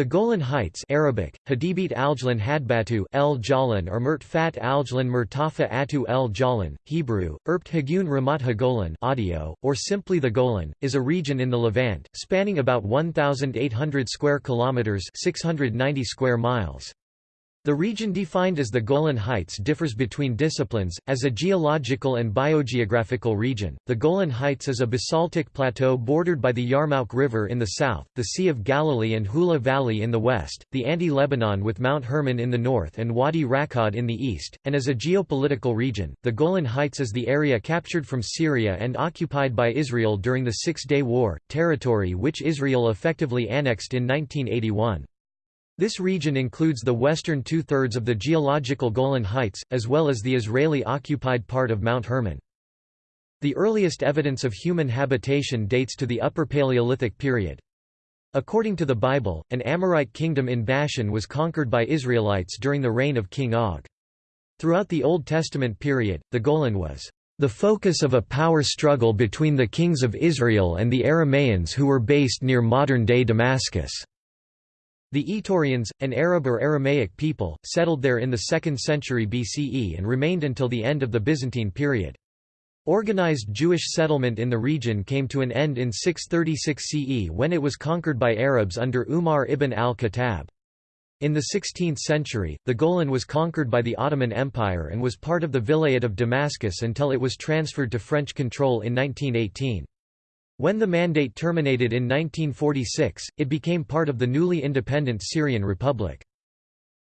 The Golan Heights Arabic, Hadibit Aljlan Hadbatu El Jalan or Murtfat Aljlan Murtafa Atu El Jalan, Hebrew, Erpt Hagun Ramat Hagolan audio, or simply the Golan, is a region in the Levant, spanning about 1,800 square kilometers 690 square miles. The region defined as the Golan Heights differs between disciplines. As a geological and biogeographical region, the Golan Heights is a basaltic plateau bordered by the Yarmouk River in the south, the Sea of Galilee and Hula Valley in the west, the Anti-Lebanon with Mount Hermon in the north and Wadi Rakad in the east, and as a geopolitical region, the Golan Heights is the area captured from Syria and occupied by Israel during the Six-Day War, territory which Israel effectively annexed in 1981. This region includes the western two-thirds of the geological Golan Heights, as well as the Israeli-occupied part of Mount Hermon. The earliest evidence of human habitation dates to the Upper Paleolithic period. According to the Bible, an Amorite kingdom in Bashan was conquered by Israelites during the reign of King Og. Throughout the Old Testament period, the Golan was the focus of a power struggle between the kings of Israel and the Aramaeans who were based near modern-day Damascus. The Itureans, an Arab or Aramaic people, settled there in the 2nd century BCE and remained until the end of the Byzantine period. Organized Jewish settlement in the region came to an end in 636 CE when it was conquered by Arabs under Umar ibn al-Khattab. In the 16th century, the Golan was conquered by the Ottoman Empire and was part of the Vilayet of Damascus until it was transferred to French control in 1918. When the mandate terminated in 1946, it became part of the newly independent Syrian Republic.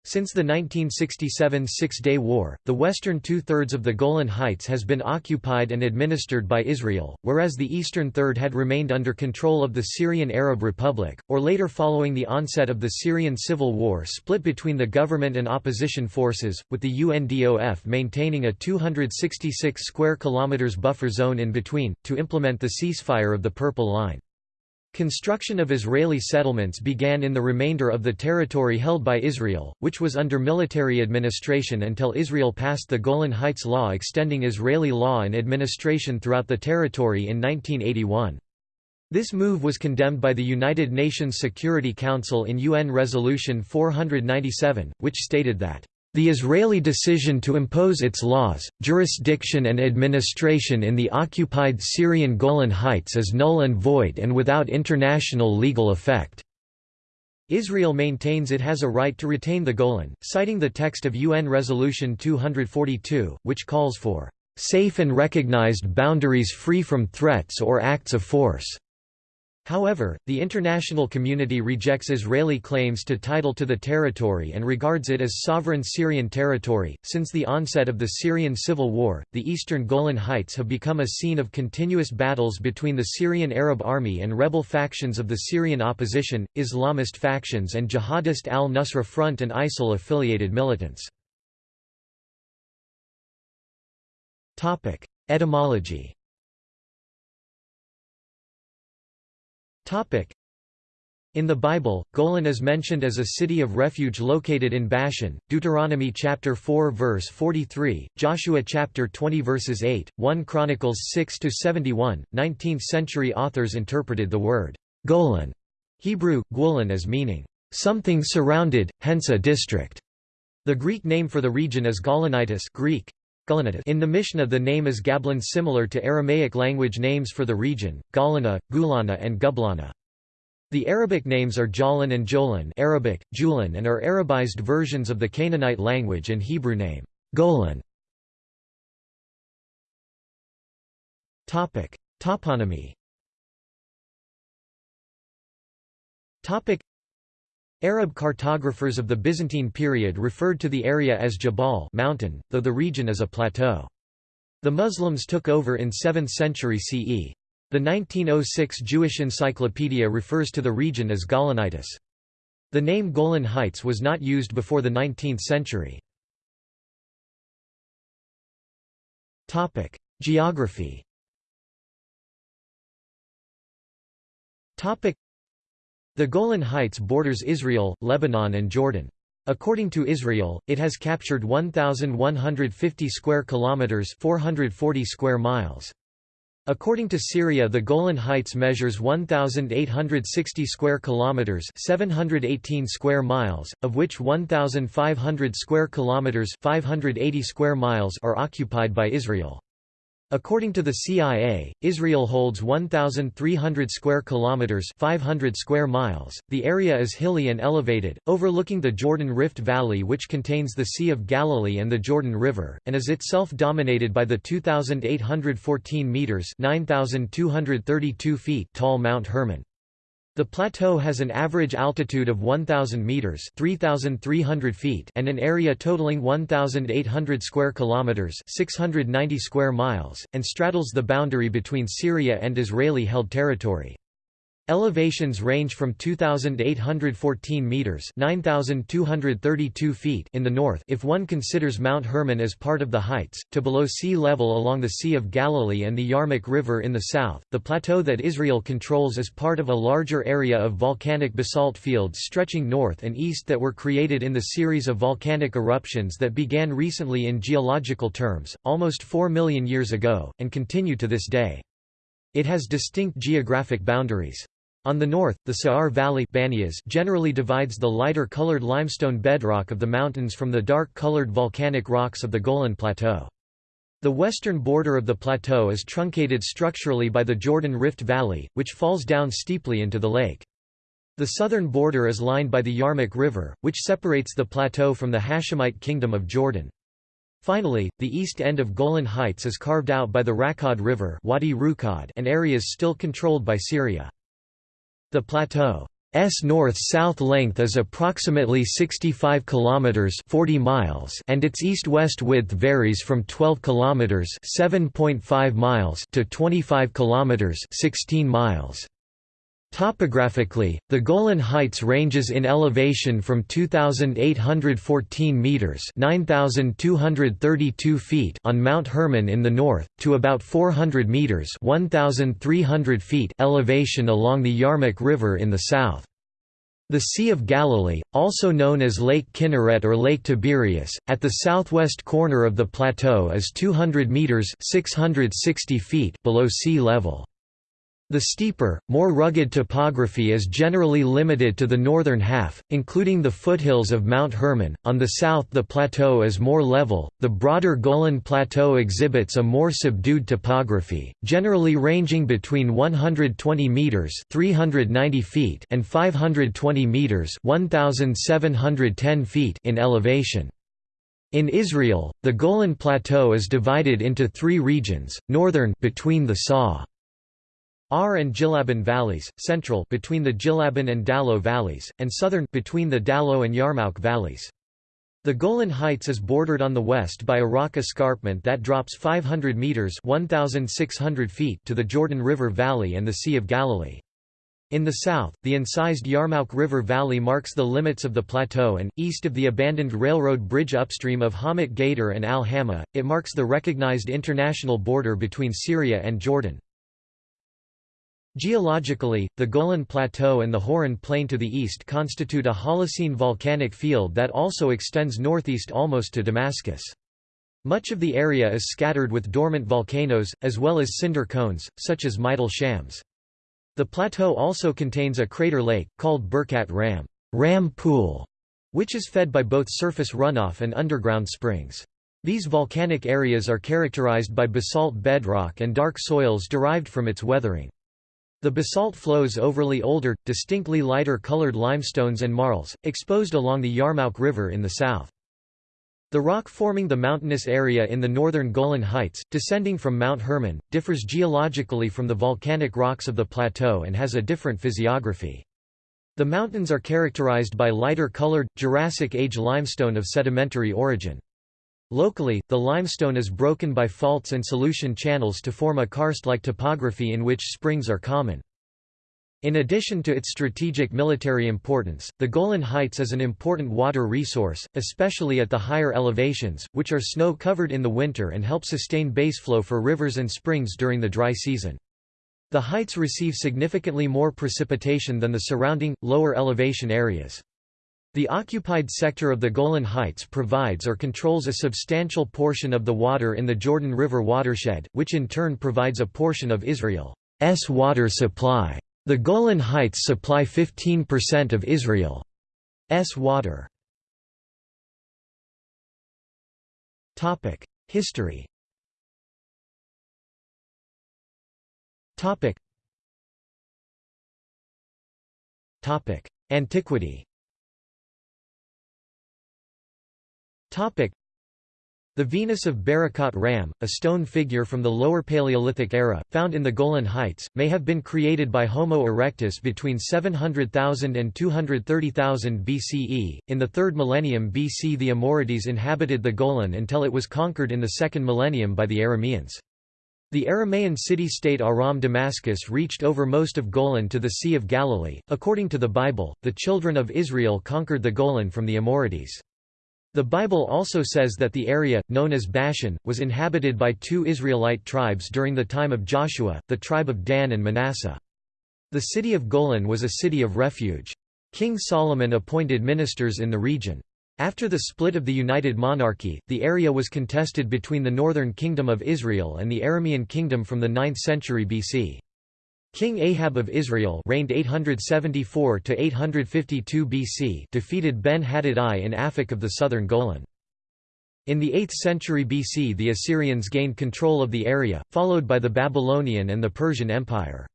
Since the 1967 Six-Day War, the western two-thirds of the Golan Heights has been occupied and administered by Israel, whereas the eastern third had remained under control of the Syrian Arab Republic, or later following the onset of the Syrian civil war split between the government and opposition forces, with the UNDOF maintaining a 266 square kilometers buffer zone in between, to implement the ceasefire of the Purple Line. Construction of Israeli settlements began in the remainder of the territory held by Israel, which was under military administration until Israel passed the Golan Heights Law extending Israeli law and administration throughout the territory in 1981. This move was condemned by the United Nations Security Council in UN Resolution 497, which stated that the Israeli decision to impose its laws, jurisdiction and administration in the occupied Syrian Golan Heights is null and void and without international legal effect. Israel maintains it has a right to retain the Golan, citing the text of UN Resolution 242, which calls for safe and recognized boundaries free from threats or acts of force. However, the international community rejects Israeli claims to title to the territory and regards it as sovereign Syrian territory. Since the onset of the Syrian civil war, the eastern Golan Heights have become a scene of continuous battles between the Syrian Arab Army and rebel factions of the Syrian opposition, Islamist factions, and Jihadist al Nusra Front and ISIL affiliated militants. Etymology In the Bible, Golan is mentioned as a city of refuge located in Bashan, Deuteronomy chapter 4 verse 43, Joshua chapter 20 verses 8, 1 Chronicles 6 to 71. 19th century authors interpreted the word Golan, Hebrew Gulan as meaning something surrounded, hence a district. The Greek name for the region is Golanitis, Greek in the Mishnah the name is Gablin similar to Aramaic language names for the region, Galana, Gulana and Gublana. The Arabic names are Jalan and Jolan Arabic, Julan and are Arabized versions of the Canaanite language and Hebrew name, Golan. Toponymy Arab cartographers of the Byzantine period referred to the area as Jabal mountain, though the region is a plateau. The Muslims took over in 7th century CE. The 1906 Jewish Encyclopedia refers to the region as Golanitis. The name Golan Heights was not used before the 19th century. Geography the Golan Heights borders Israel, Lebanon and Jordan. According to Israel, it has captured 1150 square kilometers, 440 square miles. According to Syria, the Golan Heights measures 1860 square kilometers, 718 square miles, of which 1500 square kilometers, 580 square miles are occupied by Israel. According to the CIA, Israel holds 1,300 square kilometers (500 square miles). The area is hilly and elevated, overlooking the Jordan Rift Valley, which contains the Sea of Galilee and the Jordan River, and is itself dominated by the 2,814 meters (9,232 feet) tall Mount Hermon. The plateau has an average altitude of 1,000 meters (3,300 feet) and an area totaling 1,800 square kilometers (690 square miles), and straddles the boundary between Syria and Israeli-held territory. Elevations range from 2,814 metres 9,232 feet in the north if one considers Mount Hermon as part of the heights, to below sea level along the Sea of Galilee and the Yarmouk River in the south. The plateau that Israel controls is part of a larger area of volcanic basalt fields stretching north and east that were created in the series of volcanic eruptions that began recently in geological terms, almost 4 million years ago, and continue to this day. It has distinct geographic boundaries. On the north, the Sa'ar Valley Banias generally divides the lighter-colored limestone bedrock of the mountains from the dark-colored volcanic rocks of the Golan Plateau. The western border of the plateau is truncated structurally by the Jordan Rift Valley, which falls down steeply into the lake. The southern border is lined by the Yarmouk River, which separates the plateau from the Hashemite Kingdom of Jordan. Finally, the east end of Golan Heights is carved out by the Rakkad River Wadi and areas still controlled by Syria. The plateau's north-south length is approximately 65 kilometers 40 miles and its east-west width varies from 12 kilometers 7.5 miles to 25 kilometers 16 miles. Topographically, the Golan Heights ranges in elevation from 2,814 metres 9,232 feet on Mount Hermon in the north, to about 400 metres 1,300 feet elevation along the Yarmouk River in the south. The Sea of Galilee, also known as Lake Kinneret or Lake Tiberias, at the southwest corner of the plateau is 200 metres 660 feet below sea level. The steeper, more rugged topography is generally limited to the northern half, including the foothills of Mount Hermon. On the south, the plateau is more level. The broader Golan Plateau exhibits a more subdued topography, generally ranging between 120 meters (390 feet) and 520 meters (1710 feet) in elevation. In Israel, the Golan Plateau is divided into three regions: northern between the Saw Ar and Jilaban valleys, central between the Jilaban and Dalo valleys, and southern between the Dalo and Yarmouk valleys. The Golan Heights is bordered on the west by a rock escarpment that drops 500 meters (1600 feet) to the Jordan River Valley and the Sea of Galilee. In the south, the incised Yarmouk River Valley marks the limits of the plateau and, east of the abandoned railroad bridge upstream of Hamat Gader and Al Hama, it marks the recognized international border between Syria and Jordan. Geologically, the Golan Plateau and the Hauran Plain to the east constitute a Holocene volcanic field that also extends northeast almost to Damascus. Much of the area is scattered with dormant volcanoes, as well as cinder cones, such as Majdal Shams. The plateau also contains a crater lake, called Birkat Ram, Ram Pool, which is fed by both surface runoff and underground springs. These volcanic areas are characterized by basalt bedrock and dark soils derived from its weathering. The basalt flows overly older, distinctly lighter colored limestones and marls, exposed along the Yarmouk River in the south. The rock forming the mountainous area in the northern Golan Heights, descending from Mount Hermon, differs geologically from the volcanic rocks of the plateau and has a different physiography. The mountains are characterized by lighter colored, Jurassic Age limestone of sedimentary origin. Locally, the limestone is broken by faults and solution channels to form a karst-like topography in which springs are common. In addition to its strategic military importance, the Golan Heights is an important water resource, especially at the higher elevations, which are snow-covered in the winter and help sustain baseflow for rivers and springs during the dry season. The heights receive significantly more precipitation than the surrounding, lower elevation areas. The occupied sector of the Golan Heights provides or controls a substantial portion of the water in the Jordan River watershed, which in turn provides a portion of Israel's water supply. The Golan Heights supply 15% of Israel's water. History Antiquity the Venus of Berekhat Ram, a stone figure from the Lower Paleolithic era, found in the Golan Heights, may have been created by Homo erectus between 700,000 and 230,000 BCE. In the 3rd millennium BC, the Amorites inhabited the Golan until it was conquered in the 2nd millennium by the Arameans. The Aramaean city-state Aram Damascus reached over most of Golan to the Sea of Galilee. According to the Bible, the children of Israel conquered the Golan from the Amorites. The Bible also says that the area, known as Bashan, was inhabited by two Israelite tribes during the time of Joshua, the tribe of Dan and Manasseh. The city of Golan was a city of refuge. King Solomon appointed ministers in the region. After the split of the United Monarchy, the area was contested between the northern kingdom of Israel and the Aramean kingdom from the 9th century BC. King Ahab of Israel reigned 874 to 852 BC defeated Ben-Hadad I in Afik of the southern Golan. In the 8th century BC the Assyrians gained control of the area, followed by the Babylonian and the Persian Empire.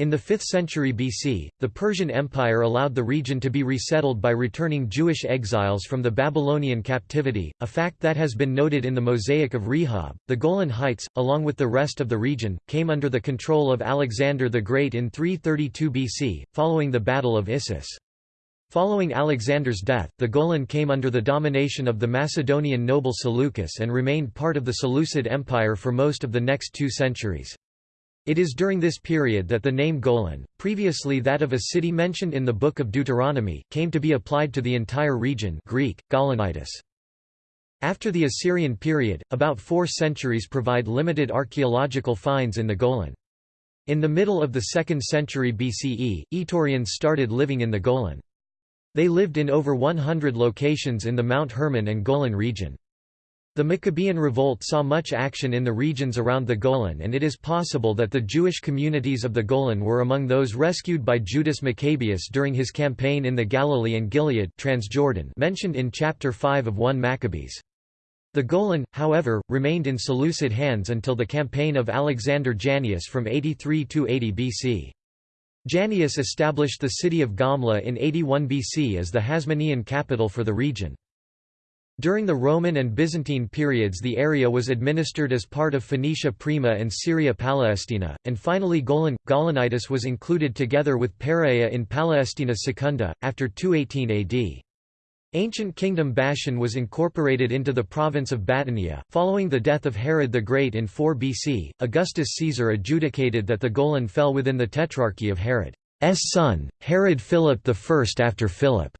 In the 5th century BC, the Persian Empire allowed the region to be resettled by returning Jewish exiles from the Babylonian captivity, a fact that has been noted in the Mosaic of Rehob. The Golan Heights, along with the rest of the region, came under the control of Alexander the Great in 332 BC, following the Battle of Issus. Following Alexander's death, the Golan came under the domination of the Macedonian noble Seleucus and remained part of the Seleucid Empire for most of the next two centuries. It is during this period that the name Golan, previously that of a city mentioned in the Book of Deuteronomy, came to be applied to the entire region Greek, Golanitis. After the Assyrian period, about four centuries provide limited archaeological finds in the Golan. In the middle of the 2nd century BCE, Itureans started living in the Golan. They lived in over 100 locations in the Mount Hermon and Golan region. The Maccabean revolt saw much action in the regions around the Golan and it is possible that the Jewish communities of the Golan were among those rescued by Judas Maccabeus during his campaign in the Galilee and Gilead Transjordan mentioned in chapter 5 of 1 Maccabees. The Golan, however, remained in Seleucid hands until the campaign of Alexander Jannaeus from 83–80 BC. Jannaeus established the city of Gamla in 81 BC as the Hasmonean capital for the region. During the Roman and Byzantine periods the area was administered as part of Phoenicia Prima and Syria Palestina, and finally Golan, Golanitis was included together with Perea in Palestina Secunda, after 218 AD. Ancient kingdom Bashan was incorporated into the province of Batanea. Following the death of Herod the Great in 4 BC, Augustus Caesar adjudicated that the Golan fell within the tetrarchy of Herod's son, Herod Philip I. After Philip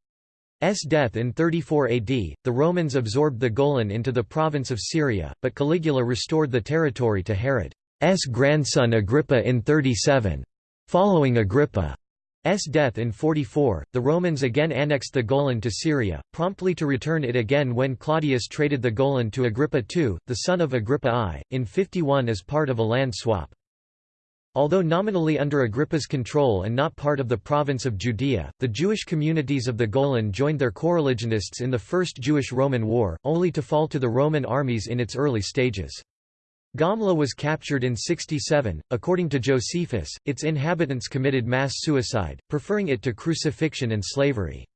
S death in 34 AD, the Romans absorbed the Golan into the province of Syria, but Caligula restored the territory to Herod's grandson Agrippa in 37. Following Agrippa's death in 44, the Romans again annexed the Golan to Syria, promptly to return it again when Claudius traded the Golan to Agrippa II, the son of Agrippa I, in 51 as part of a land swap. Although nominally under Agrippa's control and not part of the province of Judea, the Jewish communities of the Golan joined their coreligionists in the First Jewish-Roman War, only to fall to the Roman armies in its early stages. Gamla was captured in 67. According to Josephus, its inhabitants committed mass suicide, preferring it to crucifixion and slavery.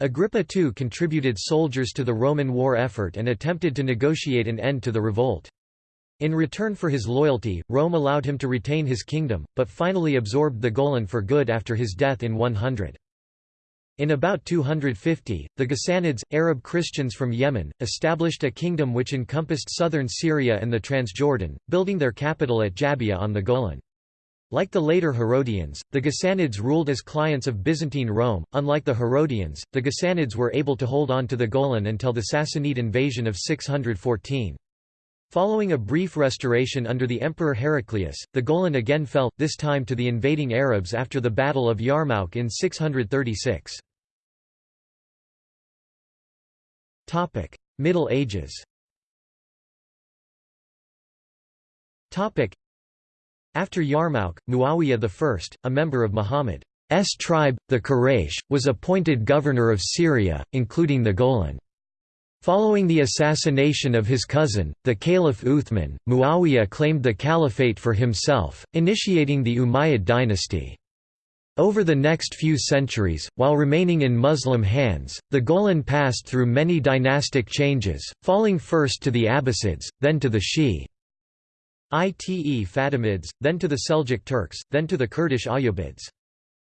Agrippa II contributed soldiers to the Roman war effort and attempted to negotiate an end to the revolt. In return for his loyalty, Rome allowed him to retain his kingdom, but finally absorbed the Golan for good after his death in 100. In about 250, the Ghassanids, Arab Christians from Yemen, established a kingdom which encompassed southern Syria and the Transjordan, building their capital at Jabiya on the Golan. Like the later Herodians, the Ghassanids ruled as clients of Byzantine Rome. Unlike the Herodians, the Ghassanids were able to hold on to the Golan until the Sassanid invasion of 614. Following a brief restoration under the Emperor Heraclius, the Golan again fell, this time to the invading Arabs after the Battle of Yarmouk in 636. Middle Ages After Yarmouk, Muawiyah I, a member of Muhammad's tribe, the Quraysh, was appointed governor of Syria, including the Golan. Following the assassination of his cousin, the Caliph Uthman, Muawiyah claimed the caliphate for himself, initiating the Umayyad dynasty. Over the next few centuries, while remaining in Muslim hands, the Golan passed through many dynastic changes, falling first to the Abbasids, then to the Shi'ite Fatimids, then to the Seljuk Turks, then to the Kurdish Ayyubids.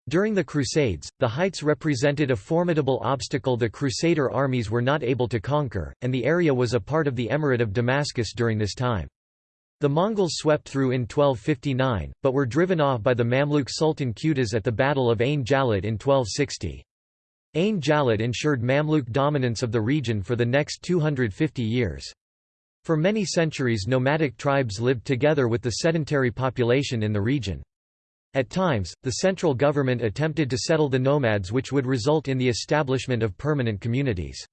During the Crusades, the heights represented a formidable obstacle the Crusader armies were not able to conquer, and the area was a part of the Emirate of Damascus during this time. The Mongols swept through in 1259, but were driven off by the Mamluk Sultan Qutuz at the Battle of Ain Jalut in 1260. Ain Jalut ensured Mamluk dominance of the region for the next 250 years. For many centuries nomadic tribes lived together with the sedentary population in the region. At times, the central government attempted to settle the nomads which would result in the establishment of permanent communities.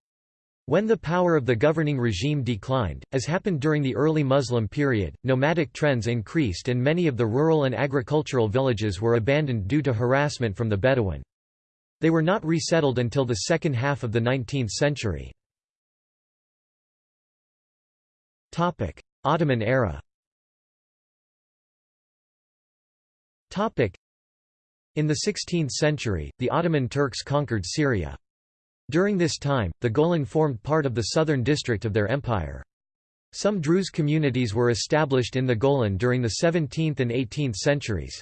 When the power of the governing regime declined, as happened during the early Muslim period, nomadic trends increased and many of the rural and agricultural villages were abandoned due to harassment from the Bedouin. They were not resettled until the second half of the 19th century. Ottoman era In the 16th century, the Ottoman Turks conquered Syria. During this time, the Golan formed part of the southern district of their empire. Some Druze communities were established in the Golan during the 17th and 18th centuries.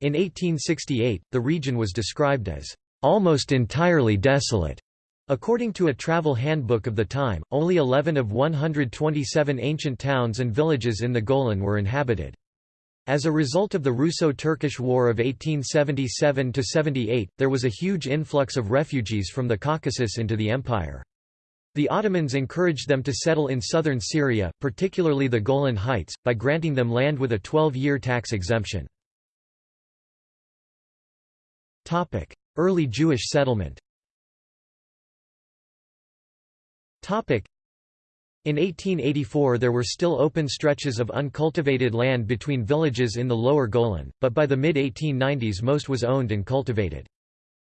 In 1868, the region was described as almost entirely desolate According to a travel handbook of the time, only 11 of 127 ancient towns and villages in the Golan were inhabited. As a result of the Russo-Turkish War of 1877–78, there was a huge influx of refugees from the Caucasus into the empire. The Ottomans encouraged them to settle in southern Syria, particularly the Golan Heights, by granting them land with a 12-year tax exemption. Early Jewish settlement in 1884 there were still open stretches of uncultivated land between villages in the lower Golan, but by the mid-1890s most was owned and cultivated.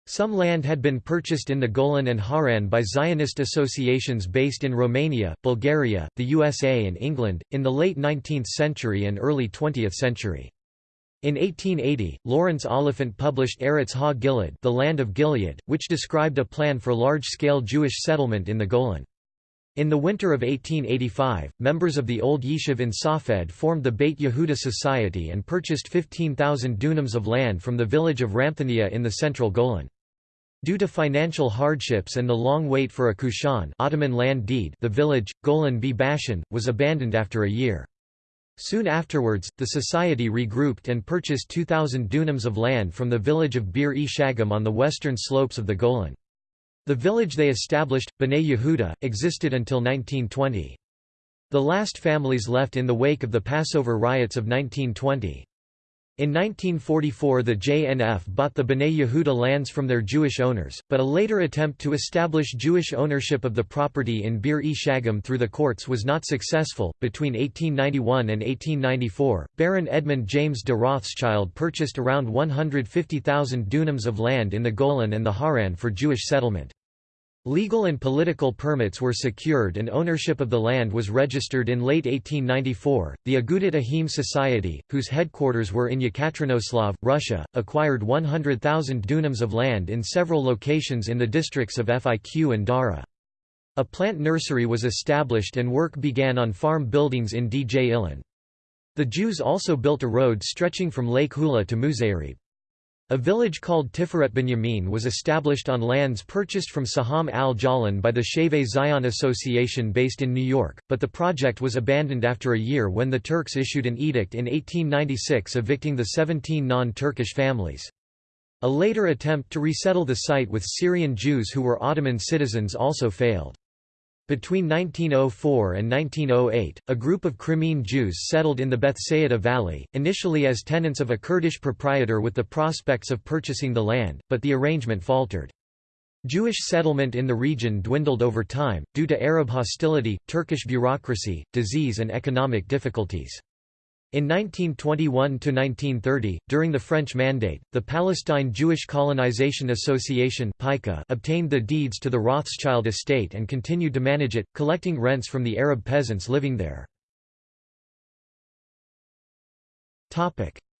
Some land had been purchased in the Golan and Hauran by Zionist associations based in Romania, Bulgaria, the USA and England, in the late 19th century and early 20th century. In 1880, Lawrence Oliphant published Eretz Ha-Gilead The Land of Gilead, which described a plan for large-scale Jewish settlement in the Golan. In the winter of 1885, members of the old Yishuv in Safed formed the Beit Yehuda Society and purchased 15,000 dunams of land from the village of Ramthania in the central Golan. Due to financial hardships and the long wait for a kushan Ottoman land deed the village, Golan B. Bashan, was abandoned after a year. Soon afterwards, the society regrouped and purchased 2,000 dunams of land from the village of Bir e Shagam on the western slopes of the Golan. The village they established, Bnei Yehuda, existed until 1920. The last families left in the wake of the Passover riots of 1920. In 1944 the JNF bought the Bnei Yehuda lands from their Jewish owners, but a later attempt to establish Jewish ownership of the property in Bir e Shagam through the courts was not successful. Between 1891 and 1894, Baron Edmund James de Rothschild purchased around 150,000 dunams of land in the Golan and the Hauran for Jewish settlement. Legal and political permits were secured and ownership of the land was registered in late 1894. The Agudat Ahim Society, whose headquarters were in Yekaterinoslav, Russia, acquired 100,000 dunams of land in several locations in the districts of Fiq and Dara. A plant nursery was established and work began on farm buildings in Dj Ilan. The Jews also built a road stretching from Lake Hula to Muzayrib. A village called Tiferet Binyamin was established on lands purchased from Saham al-Jalan by the Shavei Zion Association based in New York, but the project was abandoned after a year when the Turks issued an edict in 1896 evicting the 17 non-Turkish families. A later attempt to resettle the site with Syrian Jews who were Ottoman citizens also failed. Between 1904 and 1908, a group of Crimean Jews settled in the Bethsaida Valley, initially as tenants of a Kurdish proprietor with the prospects of purchasing the land, but the arrangement faltered. Jewish settlement in the region dwindled over time, due to Arab hostility, Turkish bureaucracy, disease and economic difficulties. In 1921–1930, during the French Mandate, the Palestine Jewish Colonization Association obtained the deeds to the Rothschild estate and continued to manage it, collecting rents from the Arab peasants living there.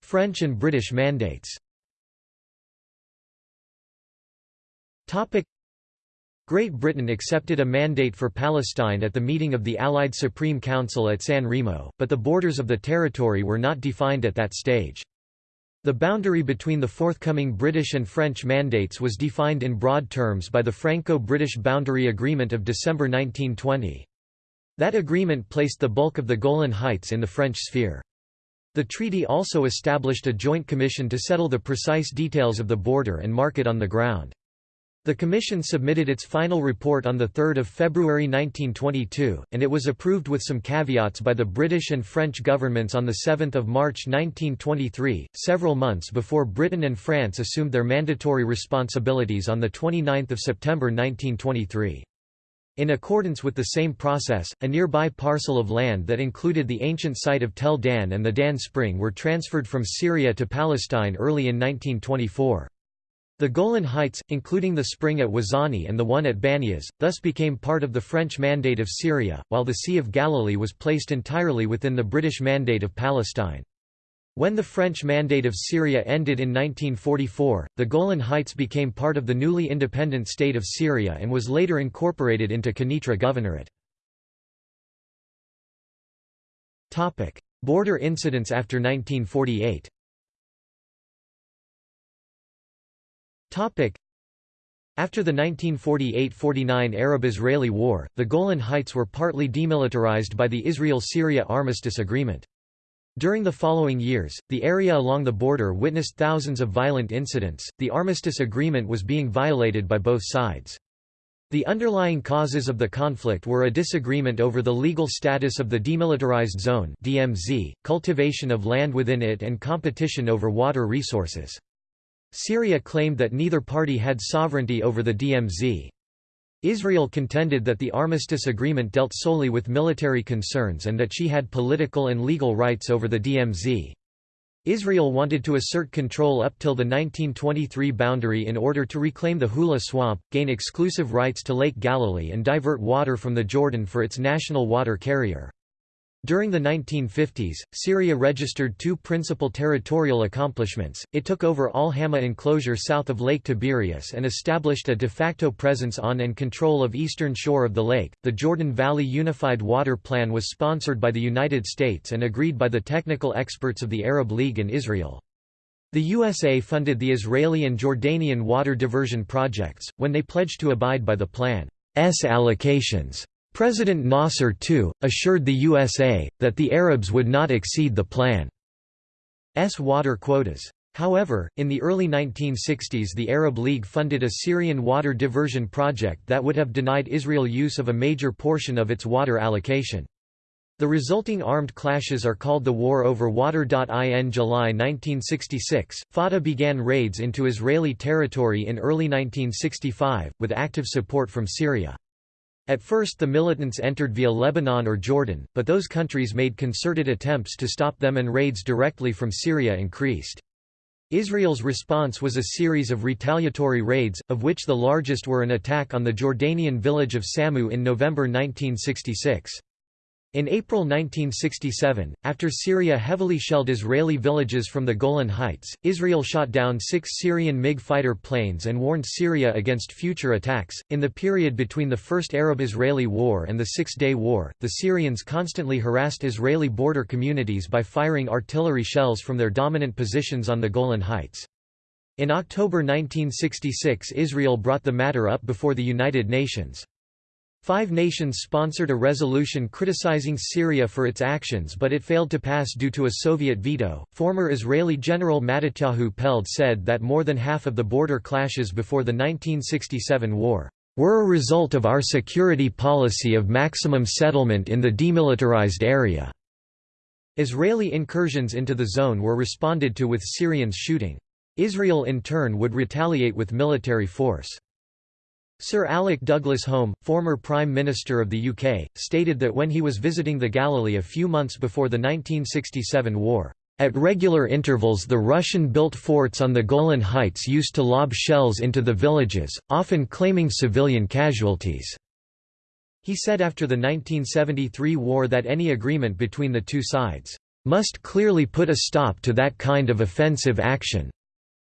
French and British mandates Great Britain accepted a mandate for Palestine at the meeting of the Allied Supreme Council at San Remo, but the borders of the territory were not defined at that stage. The boundary between the forthcoming British and French mandates was defined in broad terms by the Franco-British Boundary Agreement of December 1920. That agreement placed the bulk of the Golan Heights in the French sphere. The treaty also established a joint commission to settle the precise details of the border and mark it on the ground. The Commission submitted its final report on 3 February 1922, and it was approved with some caveats by the British and French governments on 7 March 1923, several months before Britain and France assumed their mandatory responsibilities on 29 September 1923. In accordance with the same process, a nearby parcel of land that included the ancient site of Tel Dan and the Dan Spring were transferred from Syria to Palestine early in 1924. The Golan Heights, including the spring at Wazani and the one at Banias, thus became part of the French Mandate of Syria, while the Sea of Galilee was placed entirely within the British Mandate of Palestine. When the French Mandate of Syria ended in 1944, the Golan Heights became part of the newly independent state of Syria and was later incorporated into Quneitra Governorate. Border incidents after 1948 After the 1948–49 Arab-Israeli War, the Golan Heights were partly demilitarized by the Israel-Syria Armistice Agreement. During the following years, the area along the border witnessed thousands of violent incidents. The armistice agreement was being violated by both sides. The underlying causes of the conflict were a disagreement over the legal status of the Demilitarized Zone (DMZ), cultivation of land within it and competition over water resources. Syria claimed that neither party had sovereignty over the DMZ. Israel contended that the armistice agreement dealt solely with military concerns and that she had political and legal rights over the DMZ. Israel wanted to assert control up till the 1923 boundary in order to reclaim the Hula Swamp, gain exclusive rights to Lake Galilee and divert water from the Jordan for its national water carrier. During the 1950s, Syria registered two principal territorial accomplishments, it took over Al Hama enclosure south of Lake Tiberias and established a de facto presence on and control of eastern shore of the lake. The Jordan Valley Unified Water Plan was sponsored by the United States and agreed by the technical experts of the Arab League and Israel. The USA funded the Israeli and Jordanian water diversion projects, when they pledged to abide by the plan's allocations. President Nasser too, assured the USA, that the Arabs would not exceed the plan's water quotas. However, in the early 1960s the Arab League funded a Syrian water diversion project that would have denied Israel use of a major portion of its water allocation. The resulting armed clashes are called the War over Water. In July 1966, Fatah began raids into Israeli territory in early 1965, with active support from Syria. At first the militants entered via Lebanon or Jordan, but those countries made concerted attempts to stop them and raids directly from Syria increased. Israel's response was a series of retaliatory raids, of which the largest were an attack on the Jordanian village of Samu in November 1966. In April 1967, after Syria heavily shelled Israeli villages from the Golan Heights, Israel shot down six Syrian MiG fighter planes and warned Syria against future attacks. In the period between the First Arab Israeli War and the Six Day War, the Syrians constantly harassed Israeli border communities by firing artillery shells from their dominant positions on the Golan Heights. In October 1966, Israel brought the matter up before the United Nations. Five nations sponsored a resolution criticizing Syria for its actions but it failed to pass due to a Soviet veto. Former Israeli General Matityahu Peled said that more than half of the border clashes before the 1967 war were a result of our security policy of maximum settlement in the demilitarized area. Israeli incursions into the zone were responded to with Syrians shooting. Israel in turn would retaliate with military force. Sir Alec Douglas Home, former Prime Minister of the UK, stated that when he was visiting the Galilee a few months before the 1967 war, "...at regular intervals the Russian-built forts on the Golan Heights used to lob shells into the villages, often claiming civilian casualties." He said after the 1973 war that any agreement between the two sides, "...must clearly put a stop to that kind of offensive action."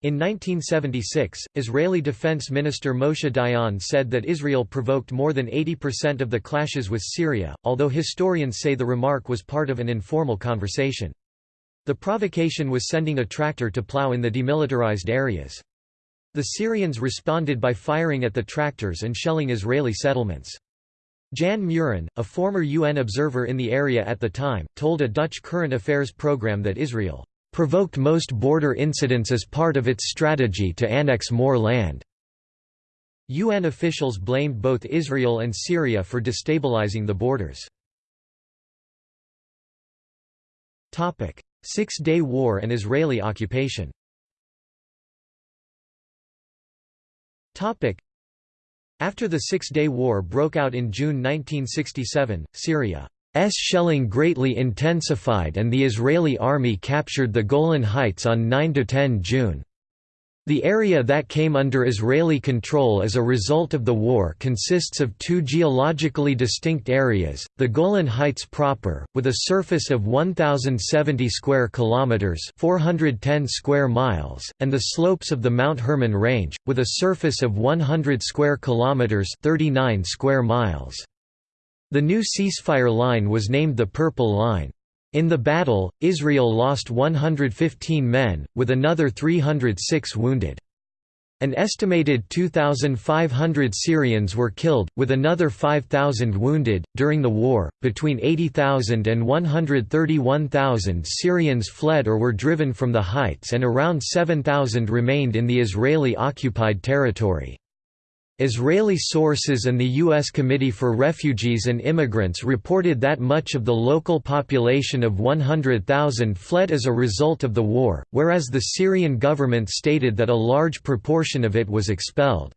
In 1976, Israeli Defense Minister Moshe Dayan said that Israel provoked more than 80% of the clashes with Syria, although historians say the remark was part of an informal conversation. The provocation was sending a tractor to plow in the demilitarized areas. The Syrians responded by firing at the tractors and shelling Israeli settlements. Jan Mühren, a former UN observer in the area at the time, told a Dutch current affairs program that Israel provoked most border incidents as part of its strategy to annex more land. UN officials blamed both Israel and Syria for destabilizing the borders. Six-Day War and Israeli occupation After the Six-Day War broke out in June 1967, Syria shelling greatly intensified and the Israeli army captured the Golan Heights on 9–10 June. The area that came under Israeli control as a result of the war consists of two geologically distinct areas, the Golan Heights proper, with a surface of 1070 square kilometers, 410 square miles, and the slopes of the Mount Hermon range with a surface of 100 square kilometers, 39 square miles. The new ceasefire line was named the Purple Line. In the battle, Israel lost 115 men, with another 306 wounded. An estimated 2,500 Syrians were killed, with another 5,000 wounded. During the war, between 80,000 and 131,000 Syrians fled or were driven from the heights, and around 7,000 remained in the Israeli occupied territory. Israeli sources and the U.S. Committee for Refugees and Immigrants reported that much of the local population of 100,000 fled as a result of the war, whereas the Syrian government stated that a large proportion of it was expelled.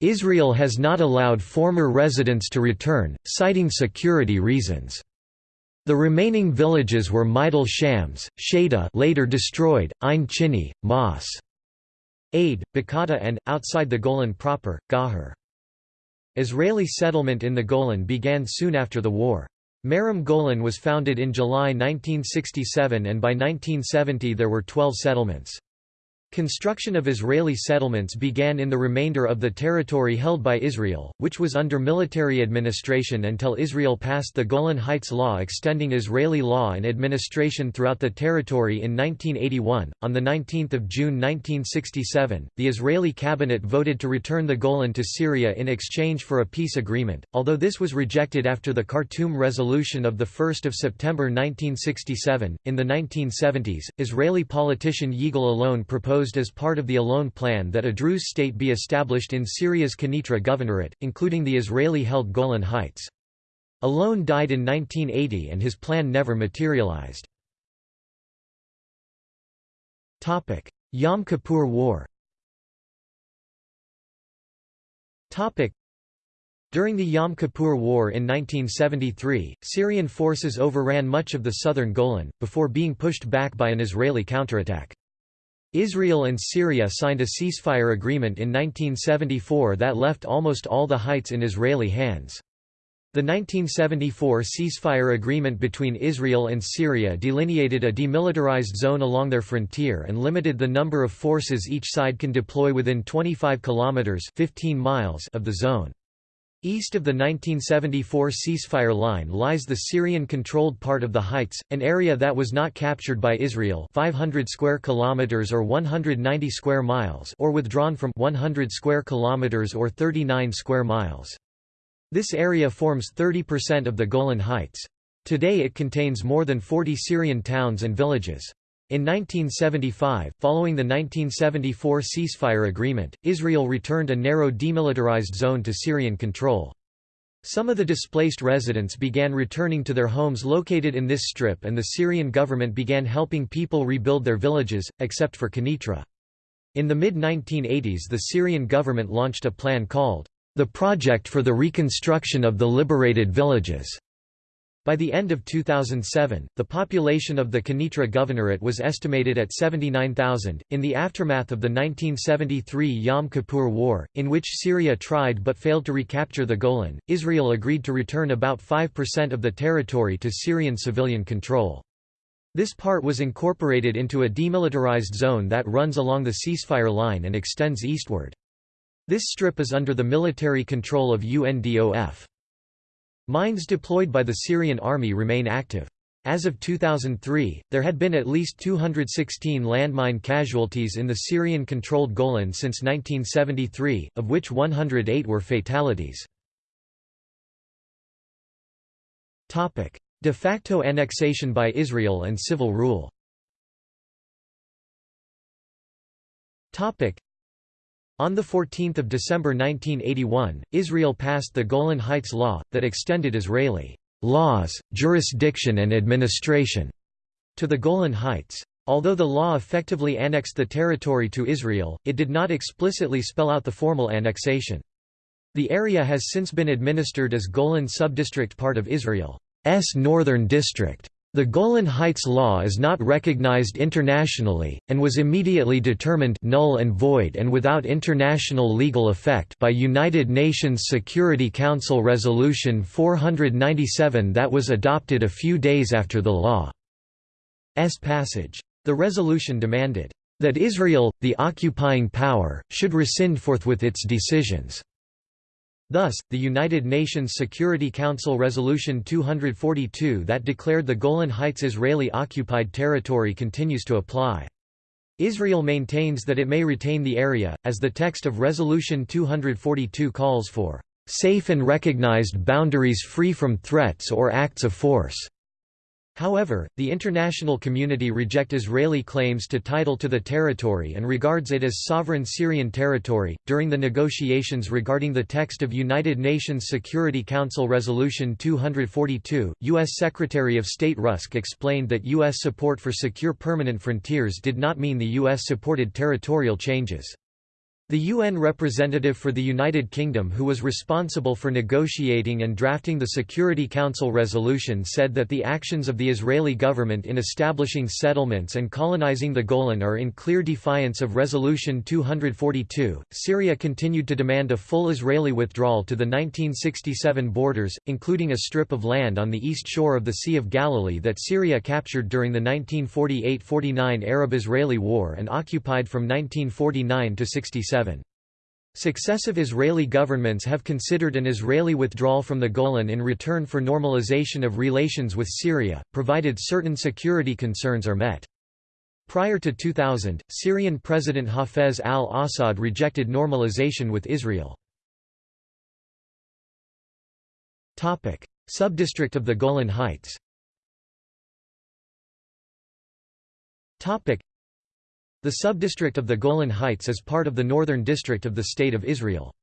Israel has not allowed former residents to return, citing security reasons. The remaining villages were Majdal Shams, Shada later destroyed, Ein Chini, Mas. Aid, Bakata and, outside the Golan proper, Gahar. Israeli settlement in the Golan began soon after the war. Merom Golan was founded in July 1967 and by 1970 there were 12 settlements. Construction of Israeli settlements began in the remainder of the territory held by Israel, which was under military administration until Israel passed the Golan Heights Law extending Israeli law and administration throughout the territory in 1981. On the 19th of June 1967, the Israeli cabinet voted to return the Golan to Syria in exchange for a peace agreement, although this was rejected after the Khartoum resolution of the 1st of September 1967. In the 1970s, Israeli politician Yigal Allon proposed proposed as part of the Allon plan that a Druze state be established in Syria's Quneitra Governorate, including the Israeli-held Golan Heights. Allon died in 1980 and his plan never materialized. Yom Kippur War during the Yom Kippur War in 1973, Syrian forces overran much of the southern Golan, before being pushed back by an Israeli counterattack. Israel and Syria signed a ceasefire agreement in 1974 that left almost all the heights in Israeli hands. The 1974 ceasefire agreement between Israel and Syria delineated a demilitarized zone along their frontier and limited the number of forces each side can deploy within 25 kilometers 15 miles of the zone. East of the 1974 ceasefire line lies the Syrian-controlled part of the Heights, an area that was not captured by Israel 500 square kilometers or 190 square miles or withdrawn from 100 square kilometers or 39 square miles. This area forms 30% of the Golan Heights. Today it contains more than 40 Syrian towns and villages. In 1975, following the 1974 ceasefire agreement, Israel returned a narrow demilitarized zone to Syrian control. Some of the displaced residents began returning to their homes located in this strip and the Syrian government began helping people rebuild their villages, except for Quneitra. In the mid-1980s the Syrian government launched a plan called the project for the reconstruction of the liberated villages. By the end of 2007, the population of the Quneitra Governorate was estimated at 79,000. In the aftermath of the 1973 Yom Kippur War, in which Syria tried but failed to recapture the Golan, Israel agreed to return about 5% of the territory to Syrian civilian control. This part was incorporated into a demilitarized zone that runs along the ceasefire line and extends eastward. This strip is under the military control of UNDOF. Mines deployed by the Syrian army remain active. As of 2003, there had been at least 216 landmine casualties in the Syrian-controlled Golan since 1973, of which 108 were fatalities. De facto annexation by Israel and civil rule on 14 December 1981, Israel passed the Golan Heights Law, that extended Israeli laws, jurisdiction and administration to the Golan Heights. Although the law effectively annexed the territory to Israel, it did not explicitly spell out the formal annexation. The area has since been administered as Golan Subdistrict part of Israel's Northern District. The Golan Heights Law is not recognized internationally, and was immediately determined null and void and without international legal effect by United Nations Security Council Resolution 497 that was adopted a few days after the law's passage. The resolution demanded, "...that Israel, the occupying power, should rescind forthwith its decisions." Thus, the United Nations Security Council Resolution 242 that declared the Golan Heights Israeli-occupied territory continues to apply. Israel maintains that it may retain the area, as the text of Resolution 242 calls for, "...safe and recognized boundaries free from threats or acts of force." However, the international community reject Israeli claims to title to the territory and regards it as sovereign Syrian territory. During the negotiations regarding the text of United Nations Security Council Resolution 242, U.S. Secretary of State Rusk explained that U.S. support for secure permanent frontiers did not mean the U.S. supported territorial changes. The UN representative for the United Kingdom who was responsible for negotiating and drafting the Security Council resolution said that the actions of the Israeli government in establishing settlements and colonizing the Golan are in clear defiance of Resolution 242. Syria continued to demand a full Israeli withdrawal to the 1967 borders, including a strip of land on the east shore of the Sea of Galilee that Syria captured during the 1948–49 Arab-Israeli War and occupied from 1949 to 67. Successive Israeli governments have considered an Israeli withdrawal from the Golan in return for normalization of relations with Syria, provided certain security concerns are met. Prior to 2000, Syrian President Hafez al-Assad rejected normalization with Israel. Subdistrict of the Golan Heights the subdistrict of the Golan Heights is part of the Northern District of the State of Israel.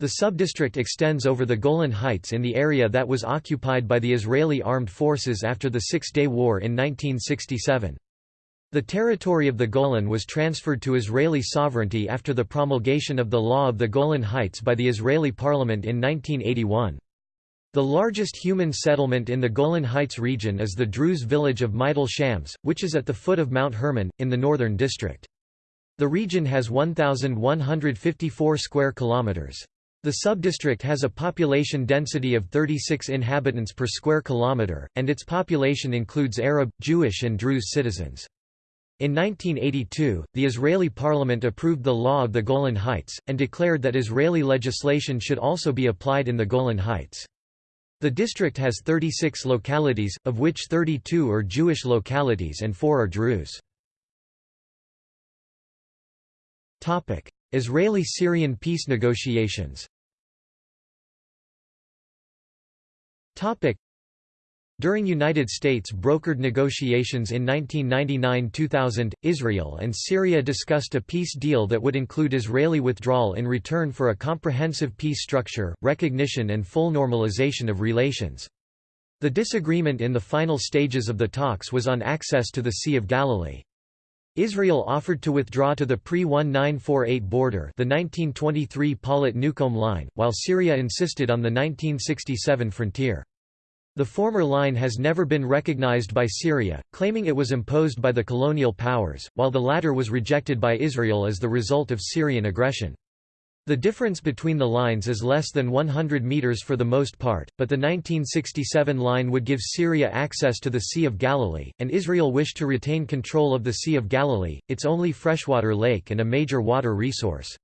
The subdistrict extends over the Golan Heights in the area that was occupied by the Israeli armed forces after the Six-Day War in 1967. The territory of the Golan was transferred to Israeli sovereignty after the promulgation of the Law of the Golan Heights by the Israeli parliament in 1981. The largest human settlement in the Golan Heights region is the Druze village of Majdal Shams, which is at the foot of Mount Hermon, in the northern district. The region has 1,154 square kilometers. The subdistrict has a population density of 36 inhabitants per square kilometer, and its population includes Arab, Jewish and Druze citizens. In 1982, the Israeli parliament approved the law of the Golan Heights, and declared that Israeli legislation should also be applied in the Golan Heights. The district has 36 localities, of which 32 are Jewish localities and 4 are Druze. Israeli-Syrian peace negotiations during United States brokered negotiations in 1999–2000, Israel and Syria discussed a peace deal that would include Israeli withdrawal in return for a comprehensive peace structure, recognition and full normalization of relations. The disagreement in the final stages of the talks was on access to the Sea of Galilee. Israel offered to withdraw to the pre-1948 border the 1923 Paulet-Newcomb line, while Syria insisted on the 1967 frontier. The former line has never been recognized by Syria, claiming it was imposed by the colonial powers, while the latter was rejected by Israel as the result of Syrian aggression. The difference between the lines is less than 100 meters for the most part, but the 1967 line would give Syria access to the Sea of Galilee, and Israel wished to retain control of the Sea of Galilee, its only freshwater lake and a major water resource.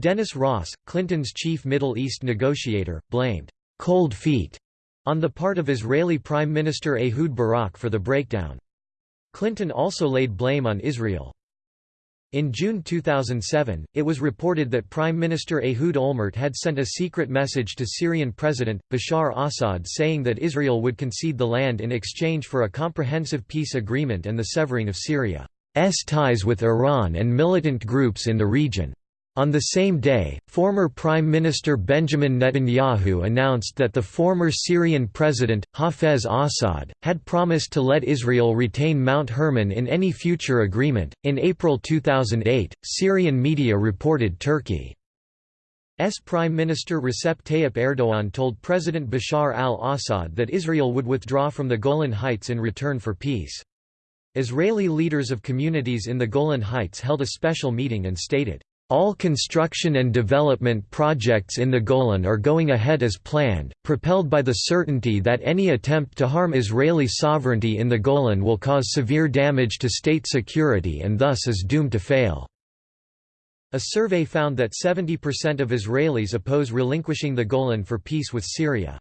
Dennis Ross, Clinton's chief Middle East negotiator, blamed «cold feet» on the part of Israeli Prime Minister Ehud Barak for the breakdown. Clinton also laid blame on Israel. In June 2007, it was reported that Prime Minister Ehud Olmert had sent a secret message to Syrian President, Bashar Assad saying that Israel would concede the land in exchange for a comprehensive peace agreement and the severing of Syria's ties with Iran and militant groups in the region. On the same day, former Prime Minister Benjamin Netanyahu announced that the former Syrian president, Hafez Assad, had promised to let Israel retain Mount Hermon in any future agreement. In April 2008, Syrian media reported Turkey's Prime Minister Recep Tayyip Erdogan told President Bashar al Assad that Israel would withdraw from the Golan Heights in return for peace. Israeli leaders of communities in the Golan Heights held a special meeting and stated, all construction and development projects in the Golan are going ahead as planned, propelled by the certainty that any attempt to harm Israeli sovereignty in the Golan will cause severe damage to state security and thus is doomed to fail. A survey found that 70% of Israelis oppose relinquishing the Golan for peace with Syria.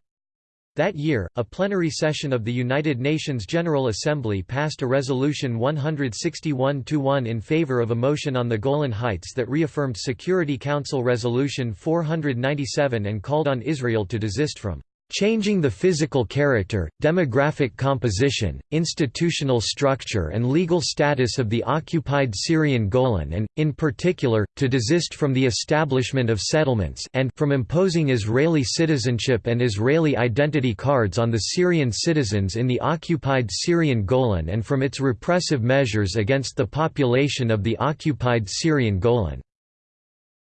That year, a plenary session of the United Nations General Assembly passed a resolution 161-1 in favor of a motion on the Golan Heights that reaffirmed Security Council Resolution 497 and called on Israel to desist from changing the physical character, demographic composition, institutional structure and legal status of the occupied Syrian Golan and, in particular, to desist from the establishment of settlements and from imposing Israeli citizenship and Israeli identity cards on the Syrian citizens in the occupied Syrian Golan and from its repressive measures against the population of the occupied Syrian Golan.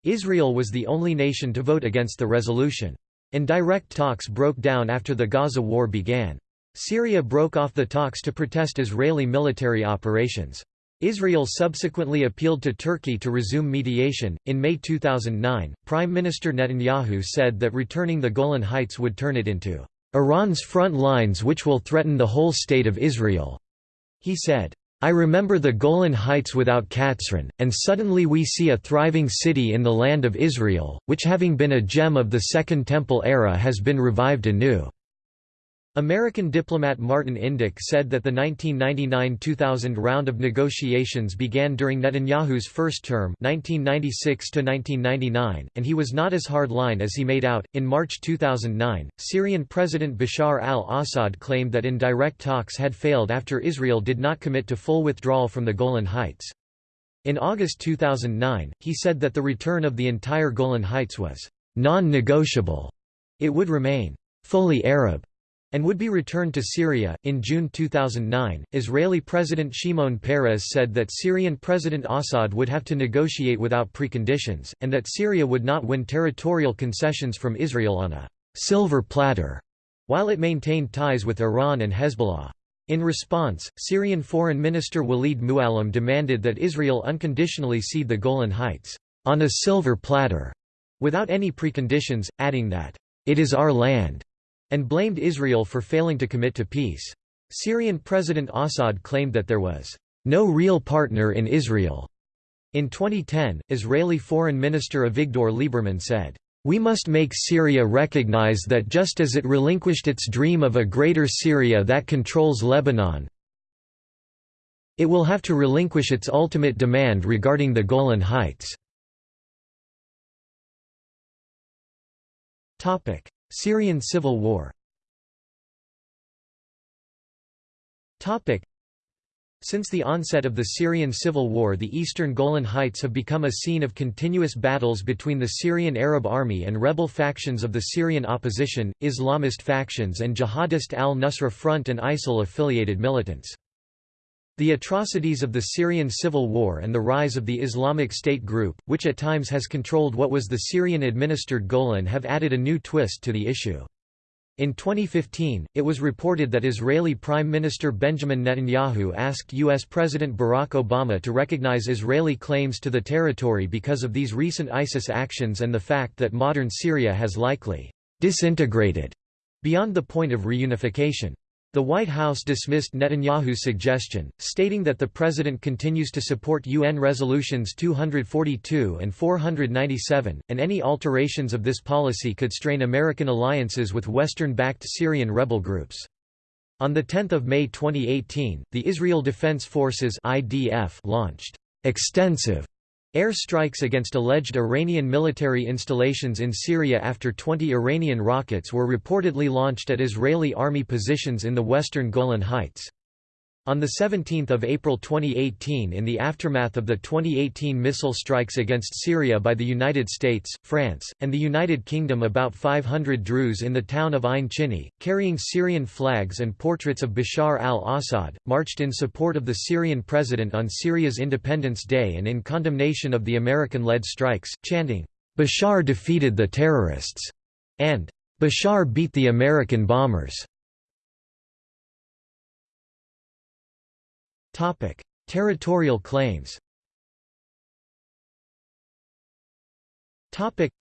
Israel was the only nation to vote against the resolution. Indirect talks broke down after the Gaza war began. Syria broke off the talks to protest Israeli military operations. Israel subsequently appealed to Turkey to resume mediation. In May 2009, Prime Minister Netanyahu said that returning the Golan Heights would turn it into Iran's front lines which will threaten the whole state of Israel. He said, I remember the Golan Heights without Katzrin, and suddenly we see a thriving city in the land of Israel, which having been a gem of the Second Temple era has been revived anew. American diplomat Martin Indyk said that the 1999–2000 round of negotiations began during Netanyahu's first term 1996 and he was not as hard-line as he made out. In March 2009, Syrian President Bashar al-Assad claimed that indirect talks had failed after Israel did not commit to full withdrawal from the Golan Heights. In August 2009, he said that the return of the entire Golan Heights was non-negotiable. It would remain fully Arab and would be returned to Syria. In June 2009, Israeli President Shimon Peres said that Syrian President Assad would have to negotiate without preconditions, and that Syria would not win territorial concessions from Israel on a silver platter, while it maintained ties with Iran and Hezbollah. In response, Syrian Foreign Minister Walid Muallem demanded that Israel unconditionally cede the Golan Heights, on a silver platter, without any preconditions, adding that, it is our land and blamed Israel for failing to commit to peace. Syrian President Assad claimed that there was no real partner in Israel. In 2010, Israeli Foreign Minister Avigdor Lieberman said, we must make Syria recognize that just as it relinquished its dream of a greater Syria that controls Lebanon, it will have to relinquish its ultimate demand regarding the Golan Heights. Syrian civil war since the onset of the Syrian civil war the eastern Golan Heights have become a scene of continuous battles between the Syrian Arab Army and rebel factions of the Syrian opposition, Islamist factions and Jihadist al-Nusra Front and ISIL-affiliated militants. The atrocities of the Syrian civil war and the rise of the Islamic State group, which at times has controlled what was the Syrian-administered Golan have added a new twist to the issue. In 2015, it was reported that Israeli Prime Minister Benjamin Netanyahu asked U.S. President Barack Obama to recognize Israeli claims to the territory because of these recent ISIS actions and the fact that modern Syria has likely disintegrated beyond the point of reunification. The White House dismissed Netanyahu's suggestion, stating that the president continues to support UN resolutions 242 and 497, and any alterations of this policy could strain American alliances with Western-backed Syrian rebel groups. On 10 May 2018, the Israel Defense Forces IDF launched extensive Air strikes against alleged Iranian military installations in Syria after 20 Iranian rockets were reportedly launched at Israeli army positions in the western Golan Heights. On 17 April 2018 in the aftermath of the 2018 missile strikes against Syria by the United States, France, and the United Kingdom about 500 Druze in the town of Ain Chini, carrying Syrian flags and portraits of Bashar al-Assad, marched in support of the Syrian president on Syria's Independence Day and in condemnation of the American-led strikes, chanting, "'Bashar defeated the terrorists' and "'Bashar beat the American bombers' Topic: Territorial claims. Topic: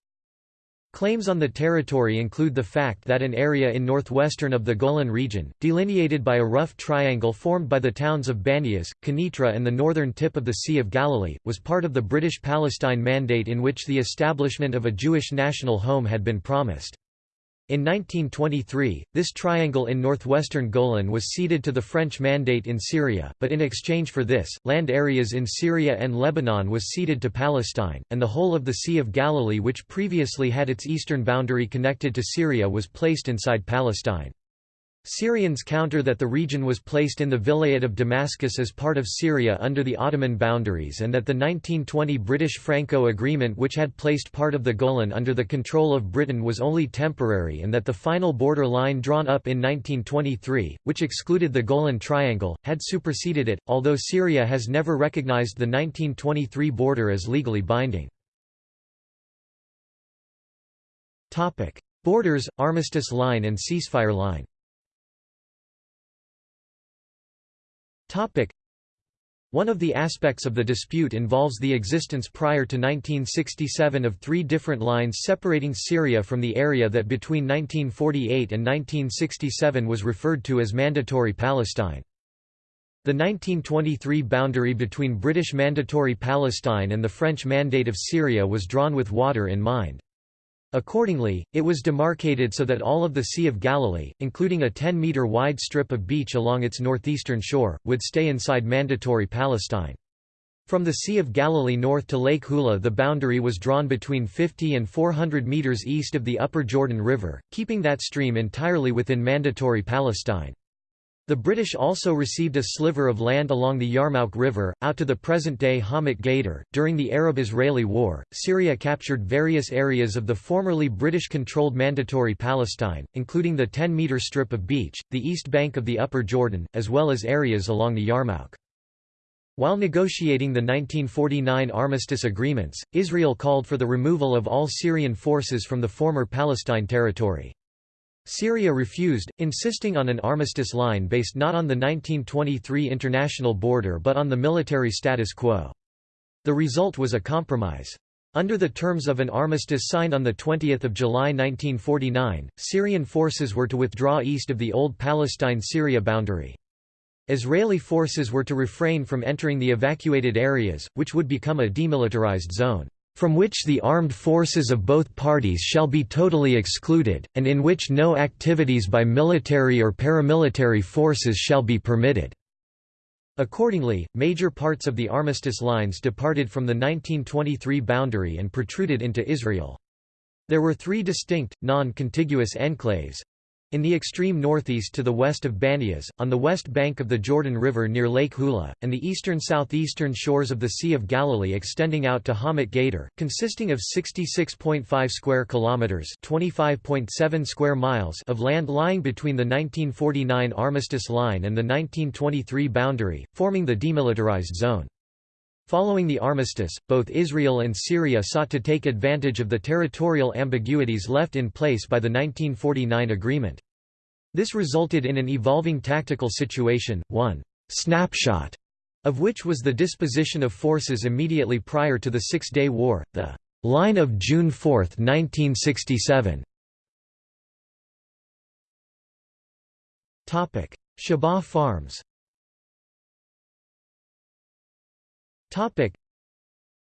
Claims on the territory include the fact that an area in northwestern of the Golan region, delineated by a rough triangle formed by the towns of Banias, Quneitra and the northern tip of the Sea of Galilee, was part of the British Palestine Mandate in which the establishment of a Jewish national home had been promised. In 1923, this triangle in northwestern Golan was ceded to the French Mandate in Syria, but in exchange for this, land areas in Syria and Lebanon was ceded to Palestine, and the whole of the Sea of Galilee which previously had its eastern boundary connected to Syria was placed inside Palestine. Syrians counter that the region was placed in the Vilayet of Damascus as part of Syria under the Ottoman boundaries and that the 1920 British-Franco agreement which had placed part of the Golan under the control of Britain was only temporary and that the final border line drawn up in 1923, which excluded the Golan Triangle, had superseded it, although Syria has never recognized the 1923 border as legally binding. Borders, armistice line and ceasefire line One of the aspects of the dispute involves the existence prior to 1967 of three different lines separating Syria from the area that between 1948 and 1967 was referred to as Mandatory Palestine. The 1923 boundary between British Mandatory Palestine and the French Mandate of Syria was drawn with water in mind. Accordingly, it was demarcated so that all of the Sea of Galilee, including a 10-metre wide strip of beach along its northeastern shore, would stay inside Mandatory Palestine. From the Sea of Galilee north to Lake Hula the boundary was drawn between 50 and 400 metres east of the upper Jordan River, keeping that stream entirely within Mandatory Palestine. The British also received a sliver of land along the Yarmouk River, out to the present-day Hamat Gader. During the Arab-Israeli War, Syria captured various areas of the formerly British-controlled Mandatory Palestine, including the 10-metre strip of beach, the east bank of the Upper Jordan, as well as areas along the Yarmouk. While negotiating the 1949 armistice agreements, Israel called for the removal of all Syrian forces from the former Palestine territory. Syria refused, insisting on an armistice line based not on the 1923 international border but on the military status quo. The result was a compromise. Under the terms of an armistice signed on 20 July 1949, Syrian forces were to withdraw east of the old Palestine-Syria boundary. Israeli forces were to refrain from entering the evacuated areas, which would become a demilitarized zone from which the armed forces of both parties shall be totally excluded, and in which no activities by military or paramilitary forces shall be permitted." Accordingly, major parts of the armistice lines departed from the 1923 boundary and protruded into Israel. There were three distinct, non-contiguous enclaves, In the extreme northeast to the west of Banias, on the west bank of the Jordan River near Lake Hula, and the eastern-southeastern shores of the Sea of Galilee extending out to Hamat Gader, consisting of 66.5 square kilometers (25.7 square miles) of land lying between the 1949 armistice line and the 1923 boundary, forming the demilitarized zone. Following the armistice, both Israel and Syria sought to take advantage of the territorial ambiguities left in place by the 1949 agreement. This resulted in an evolving tactical situation, one snapshot of which was the disposition of forces immediately prior to the Six-Day War, the line of June 4, 1967. Shebaa Farms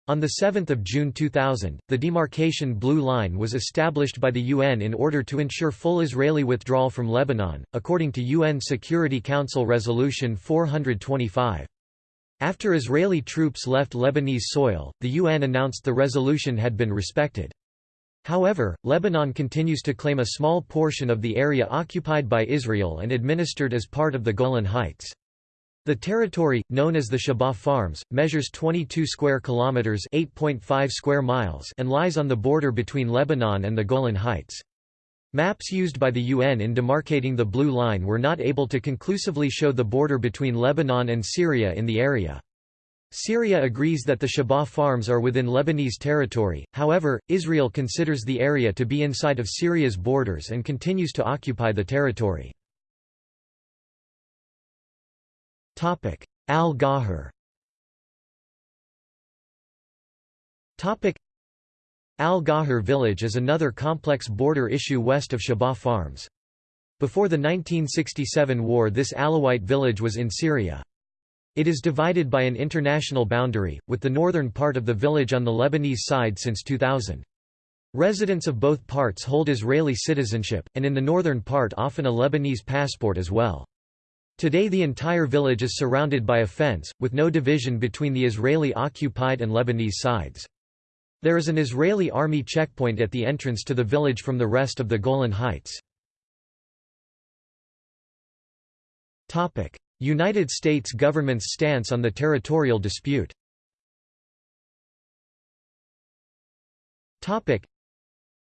On 7 June 2000, the demarcation Blue Line was established by the UN in order to ensure full Israeli withdrawal from Lebanon, according to UN Security Council Resolution 425. After Israeli troops left Lebanese soil, the UN announced the resolution had been respected. However, Lebanon continues to claim a small portion of the area occupied by Israel and administered as part of the Golan Heights. The territory, known as the Shebaa Farms, measures 22 square kilometers (8.5 square miles) and lies on the border between Lebanon and the Golan Heights. Maps used by the UN in demarcating the Blue Line were not able to conclusively show the border between Lebanon and Syria in the area. Syria agrees that the Shebaa farms are within Lebanese territory, however, Israel considers the area to be inside of Syria's borders and continues to occupy the territory. Al-Ghajar Al-Ghajar village is another complex border issue west of Shebaa Farms. Before the 1967 war this Alawite village was in Syria. It is divided by an international boundary, with the northern part of the village on the Lebanese side since 2000. Residents of both parts hold Israeli citizenship, and in the northern part often a Lebanese passport as well. Today the entire village is surrounded by a fence, with no division between the Israeli-occupied and Lebanese sides. There is an Israeli army checkpoint at the entrance to the village from the rest of the Golan Heights. United States government's stance on the territorial dispute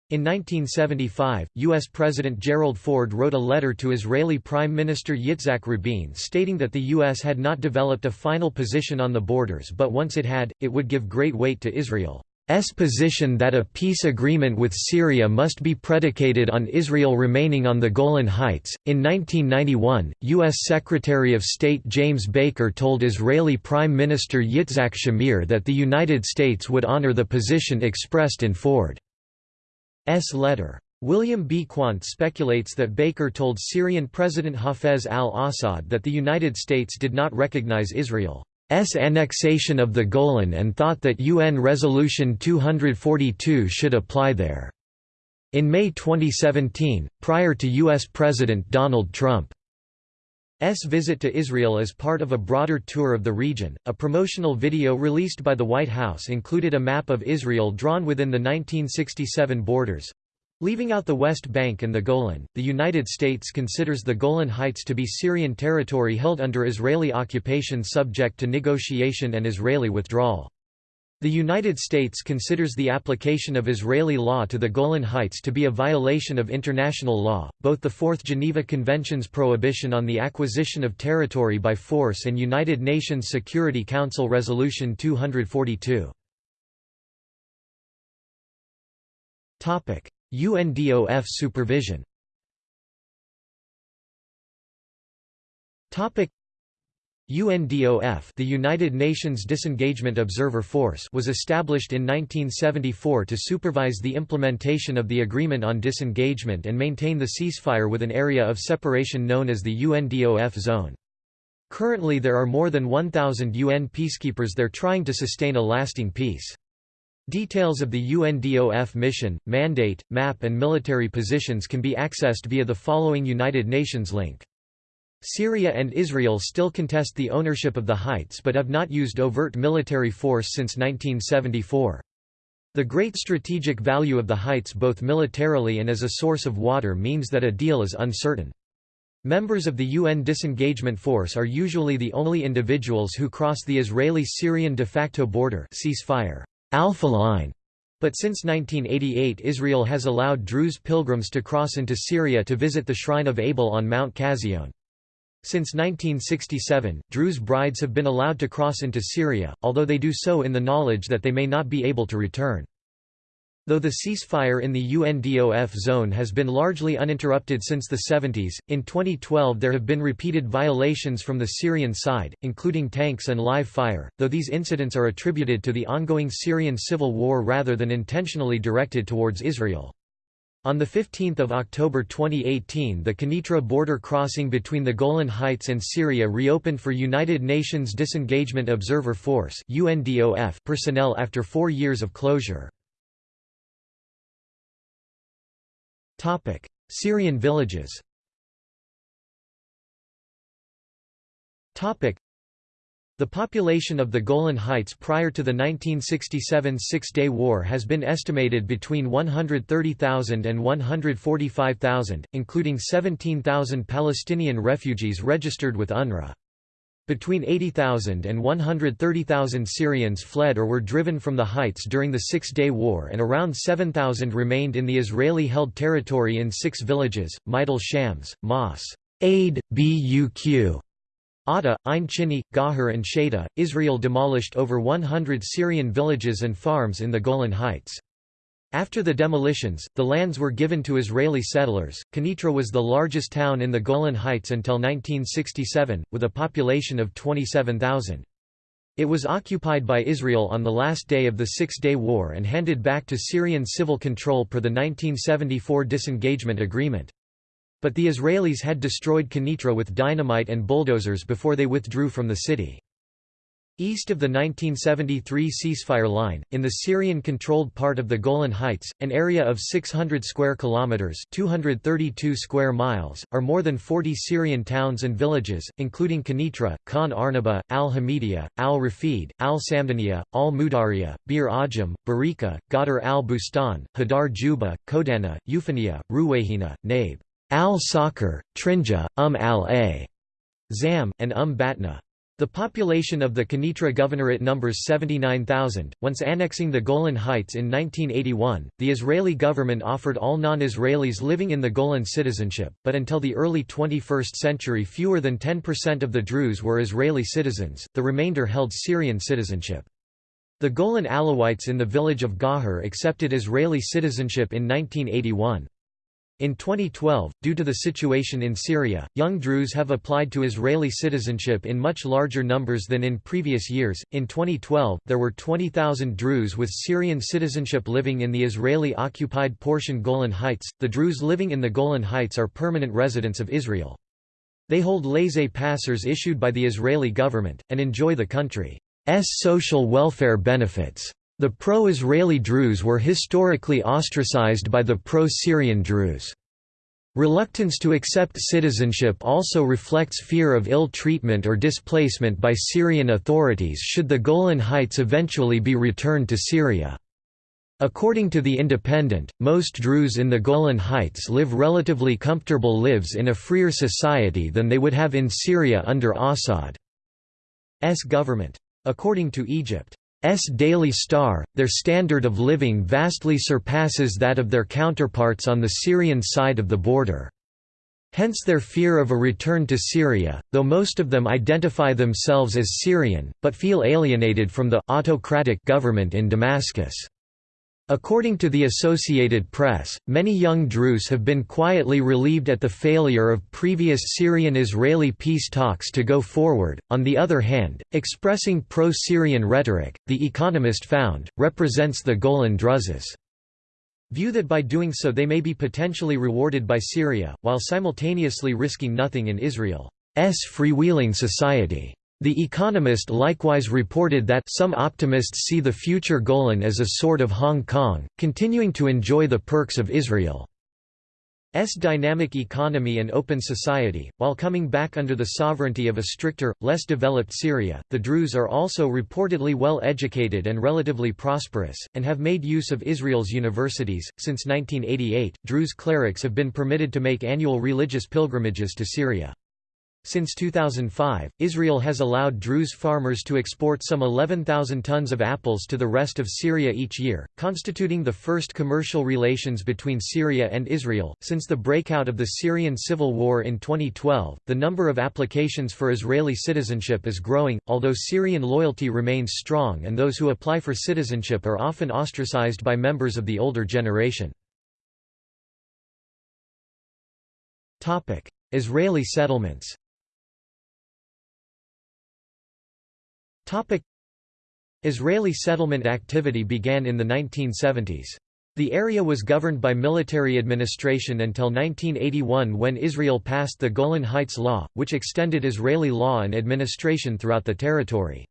in 1975, U.S. President Gerald Ford wrote a letter to Israeli Prime Minister Yitzhak Rabin stating that the U.S. had not developed a final position on the borders but once it had, it would give great weight to Israel's position that a peace agreement with Syria must be predicated on Israel remaining on the Golan Heights. In 1991, U.S. Secretary of State James Baker told Israeli Prime Minister Yitzhak Shamir that the United States would honor the position expressed in Ford. S letter. William B. Quandt speculates that Baker told Syrian President Hafez al-Assad that the United States did not recognize Israel's annexation of the Golan and thought that UN Resolution 242 should apply there. In May 2017, prior to U.S. President Donald Trump S. visit to Israel as part of a broader tour of the region. A promotional video released by the White House included a map of Israel drawn within the 1967 borders. Leaving out the West Bank and the Golan, the United States considers the Golan Heights to be Syrian territory held under Israeli occupation subject to negotiation and Israeli withdrawal. The United States considers the application of Israeli law to the Golan Heights to be a violation of international law, both the Fourth Geneva Convention's prohibition on the acquisition of territory by force and United Nations Security Council Resolution 242. UNDOF supervision UNDOF the United Nations Disengagement Observer Force was established in 1974 to supervise the implementation of the Agreement on Disengagement and maintain the ceasefire with an area of separation known as the UNDOF zone. Currently there are more than 1,000 UN peacekeepers there trying to sustain a lasting peace. Details of the UNDOF mission, mandate, map and military positions can be accessed via the following United Nations link. Syria and Israel still contest the ownership of the heights but have not used overt military force since 1974. The great strategic value of the heights both militarily and as a source of water means that a deal is uncertain. Members of the UN disengagement force are usually the only individuals who cross the Israeli-Syrian de facto border ceasefire alpha line. But since 1988 Israel has allowed Druze pilgrims to cross into Syria to visit the shrine of Abel on Mount Cazion. Since 1967, Druze brides have been allowed to cross into Syria, although they do so in the knowledge that they may not be able to return. Though the ceasefire in the UNDOF zone has been largely uninterrupted since the 70s, in 2012 there have been repeated violations from the Syrian side, including tanks and live fire, though these incidents are attributed to the ongoing Syrian civil war rather than intentionally directed towards Israel. On 15 October 2018 the Quneitra border crossing between the Golan Heights and Syria reopened for United Nations Disengagement Observer Force personnel after four years of closure. Syrian villages the population of the Golan Heights prior to the 1967 Six-Day War has been estimated between 130,000 and 145,000, including 17,000 Palestinian refugees registered with UNRWA. Between 80,000 and 130,000 Syrians fled or were driven from the heights during the Six-Day War and around 7,000 remained in the Israeli-held territory in six villages, Majdal Shams, Mas, Aid, Buq, Atta, Ein Chini, Ghajar and Sheda. Israel demolished over 100 Syrian villages and farms in the Golan Heights. After the demolitions, the lands were given to Israeli settlers. Quneitra was the largest town in the Golan Heights until 1967, with a population of 27,000. It was occupied by Israel on the last day of the Six-Day War and handed back to Syrian civil control per the 1974 disengagement agreement. But the Israelis had destroyed Quneitra with dynamite and bulldozers before they withdrew from the city. East of the 1973 ceasefire line, in the Syrian-controlled part of the Golan Heights, an area of 600 square kilometers (232 square miles), are more than 40 Syrian towns and villages, including Quneitra, Khan Arnaba, Al Hamidiya, Al Rafid, Al Samdaniya, Al Mudariya, Bir Ajam, Barika, Gadar al Bustan, Hadar Juba, Kodana, Euphania, Ruwayhina, Nabe, Al Sakar, Trinja, Um al-A, Zam, and Um Batna. The population of the Quneitra Governorate numbers 79,000. Once annexing the Golan Heights in 1981, the Israeli government offered all non Israelis living in the Golan citizenship, but until the early 21st century, fewer than 10% of the Druze were Israeli citizens, the remainder held Syrian citizenship. The Golan Alawites in the village of Ghajar accepted Israeli citizenship in 1981. In 2012, due to the situation in Syria, young Druze have applied to Israeli citizenship in much larger numbers than in previous years. In 2012, there were 20,000 Druze with Syrian citizenship living in the Israeli occupied portion Golan Heights. The Druze living in the Golan Heights are permanent residents of Israel. They hold laissez-passers issued by the Israeli government, and enjoy the country's social welfare benefits. The pro-Israeli Druze were historically ostracized by the pro-Syrian Druze. Reluctance to accept citizenship also reflects fear of ill treatment or displacement by Syrian authorities should the Golan Heights eventually be returned to Syria. According to The Independent, most Druze in the Golan Heights live relatively comfortable lives in a freer society than they would have in Syria under Assad's government. According to Egypt, Daily Star, their standard of living vastly surpasses that of their counterparts on the Syrian side of the border. Hence their fear of a return to Syria, though most of them identify themselves as Syrian, but feel alienated from the autocratic government in Damascus. According to the Associated Press, many young Druze have been quietly relieved at the failure of previous Syrian-Israeli peace talks to go forward. On the other hand, expressing pro-Syrian rhetoric, The Economist found, represents the Golan Druzes' view that by doing so they may be potentially rewarded by Syria, while simultaneously risking nothing in Israel's freewheeling society. The Economist likewise reported that some optimists see the future Golan as a sort of Hong Kong, continuing to enjoy the perks of Israel's dynamic economy and open society. While coming back under the sovereignty of a stricter, less developed Syria, the Druze are also reportedly well educated and relatively prosperous, and have made use of Israel's universities. Since 1988, Druze clerics have been permitted to make annual religious pilgrimages to Syria. Since 2005, Israel has allowed Druze farmers to export some 11,000 tons of apples to the rest of Syria each year, constituting the first commercial relations between Syria and Israel. Since the breakout of the Syrian civil war in 2012, the number of applications for Israeli citizenship is growing, although Syrian loyalty remains strong and those who apply for citizenship are often ostracized by members of the older generation. Israeli settlements Israeli settlement activity began in the 1970s. The area was governed by military administration until 1981 when Israel passed the Golan Heights Law, which extended Israeli law and administration throughout the territory.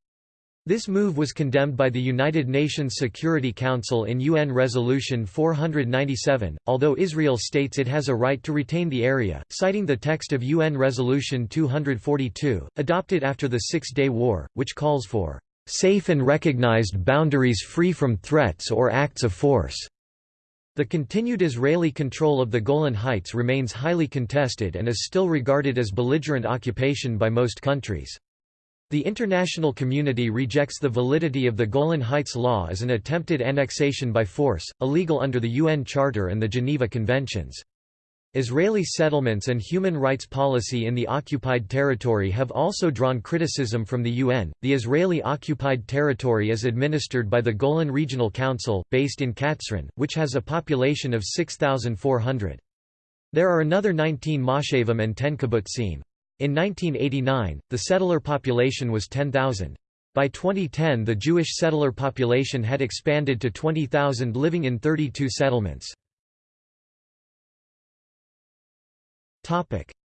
This move was condemned by the United Nations Security Council in UN Resolution 497, although Israel states it has a right to retain the area, citing the text of UN Resolution 242, adopted after the Six-Day War, which calls for safe and recognized boundaries free from threats or acts of force. The continued Israeli control of the Golan Heights remains highly contested and is still regarded as belligerent occupation by most countries. The international community rejects the validity of the Golan Heights Law as an attempted annexation by force, illegal under the UN Charter and the Geneva Conventions. Israeli settlements and human rights policy in the occupied territory have also drawn criticism from the UN. The Israeli occupied territory is administered by the Golan Regional Council, based in Katzrin, which has a population of 6,400. There are another 19 moshavim and 10 kibbutzim. In 1989, the settler population was 10,000. By 2010 the Jewish settler population had expanded to 20,000 living in 32 settlements.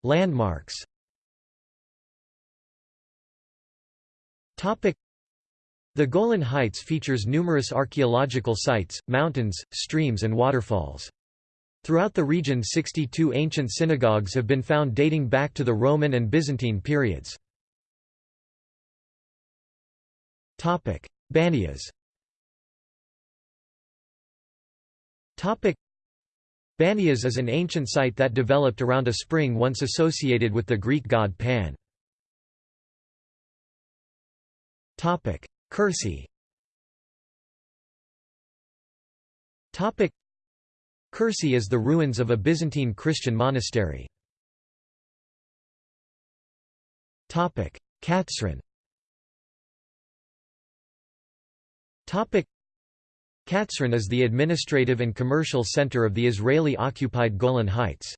Landmarks The Golan Heights features numerous archaeological sites, mountains, streams and waterfalls. Throughout the region 62 ancient synagogues have been found dating back to the Roman and Byzantine periods. Banias Banias is an ancient site that developed around a spring once associated with the Greek god Pan. Kursi Kursi is the ruins of a Byzantine Christian monastery. Katzrin Katzrin is the administrative and commercial center of the Israeli-occupied Golan Heights.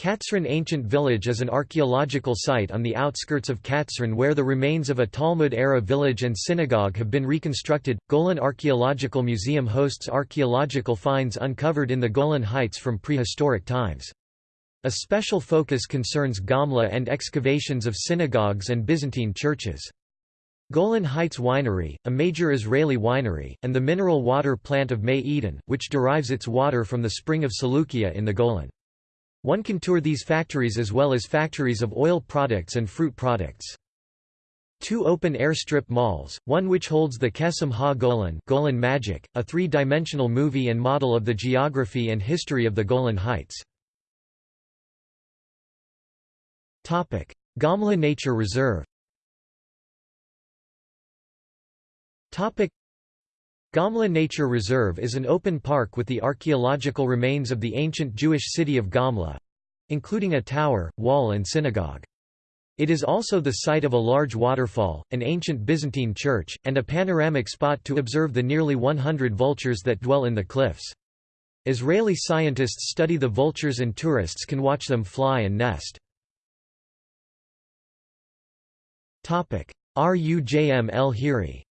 Katzrin Ancient Village is an archaeological site on the outskirts of Katzrin where the remains of a Talmud-era village and synagogue have been reconstructed. Golan Archaeological Museum hosts archaeological finds uncovered in the Golan Heights from prehistoric times. A special focus concerns Gamla and excavations of synagogues and Byzantine churches. Golan Heights Winery, a major Israeli winery, and the mineral water plant of Mey Eden, which derives its water from the spring of Seleucia in the Golan. One can tour these factories as well as factories of oil products and fruit products. Two open-air strip malls, one which holds the Kesem Ha-Golan Golan Magic, a three-dimensional movie and model of the geography and history of the Golan Heights. Gamla Nature Reserve Gamla Nature Reserve is an open park with the archaeological remains of the ancient Jewish city of Gamla—including a tower, wall and synagogue. It is also the site of a large waterfall, an ancient Byzantine church, and a panoramic spot to observe the nearly 100 vultures that dwell in the cliffs. Israeli scientists study the vultures and tourists can watch them fly and nest. Rujm el Hiri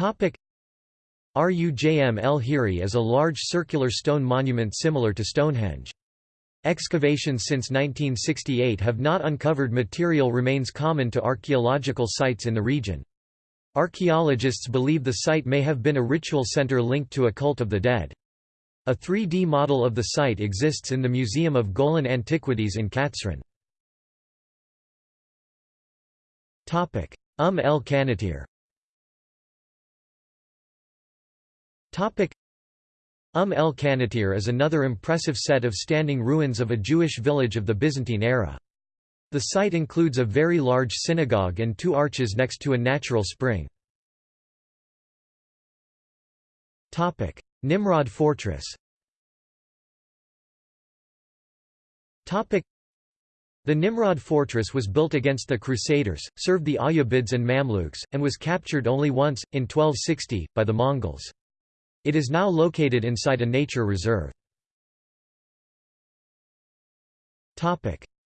Rujm el Hiri is a large circular stone monument similar to Stonehenge. Excavations since 1968 have not uncovered material remains common to archaeological sites in the region. Archaeologists believe the site may have been a ritual center linked to a cult of the dead. A 3D model of the site exists in the Museum of Golan Antiquities in Katzrin. Um el Qanatir Umm el Qanatir is another impressive set of standing ruins of a Jewish village of the Byzantine era. The site includes a very large synagogue and two arches next to a natural spring. Nimrod Fortress the Nimrod fortress was built against the Crusaders, served the Ayyubids and Mamluks, and was captured only once, in 1260, by the Mongols. It is now located inside a nature reserve.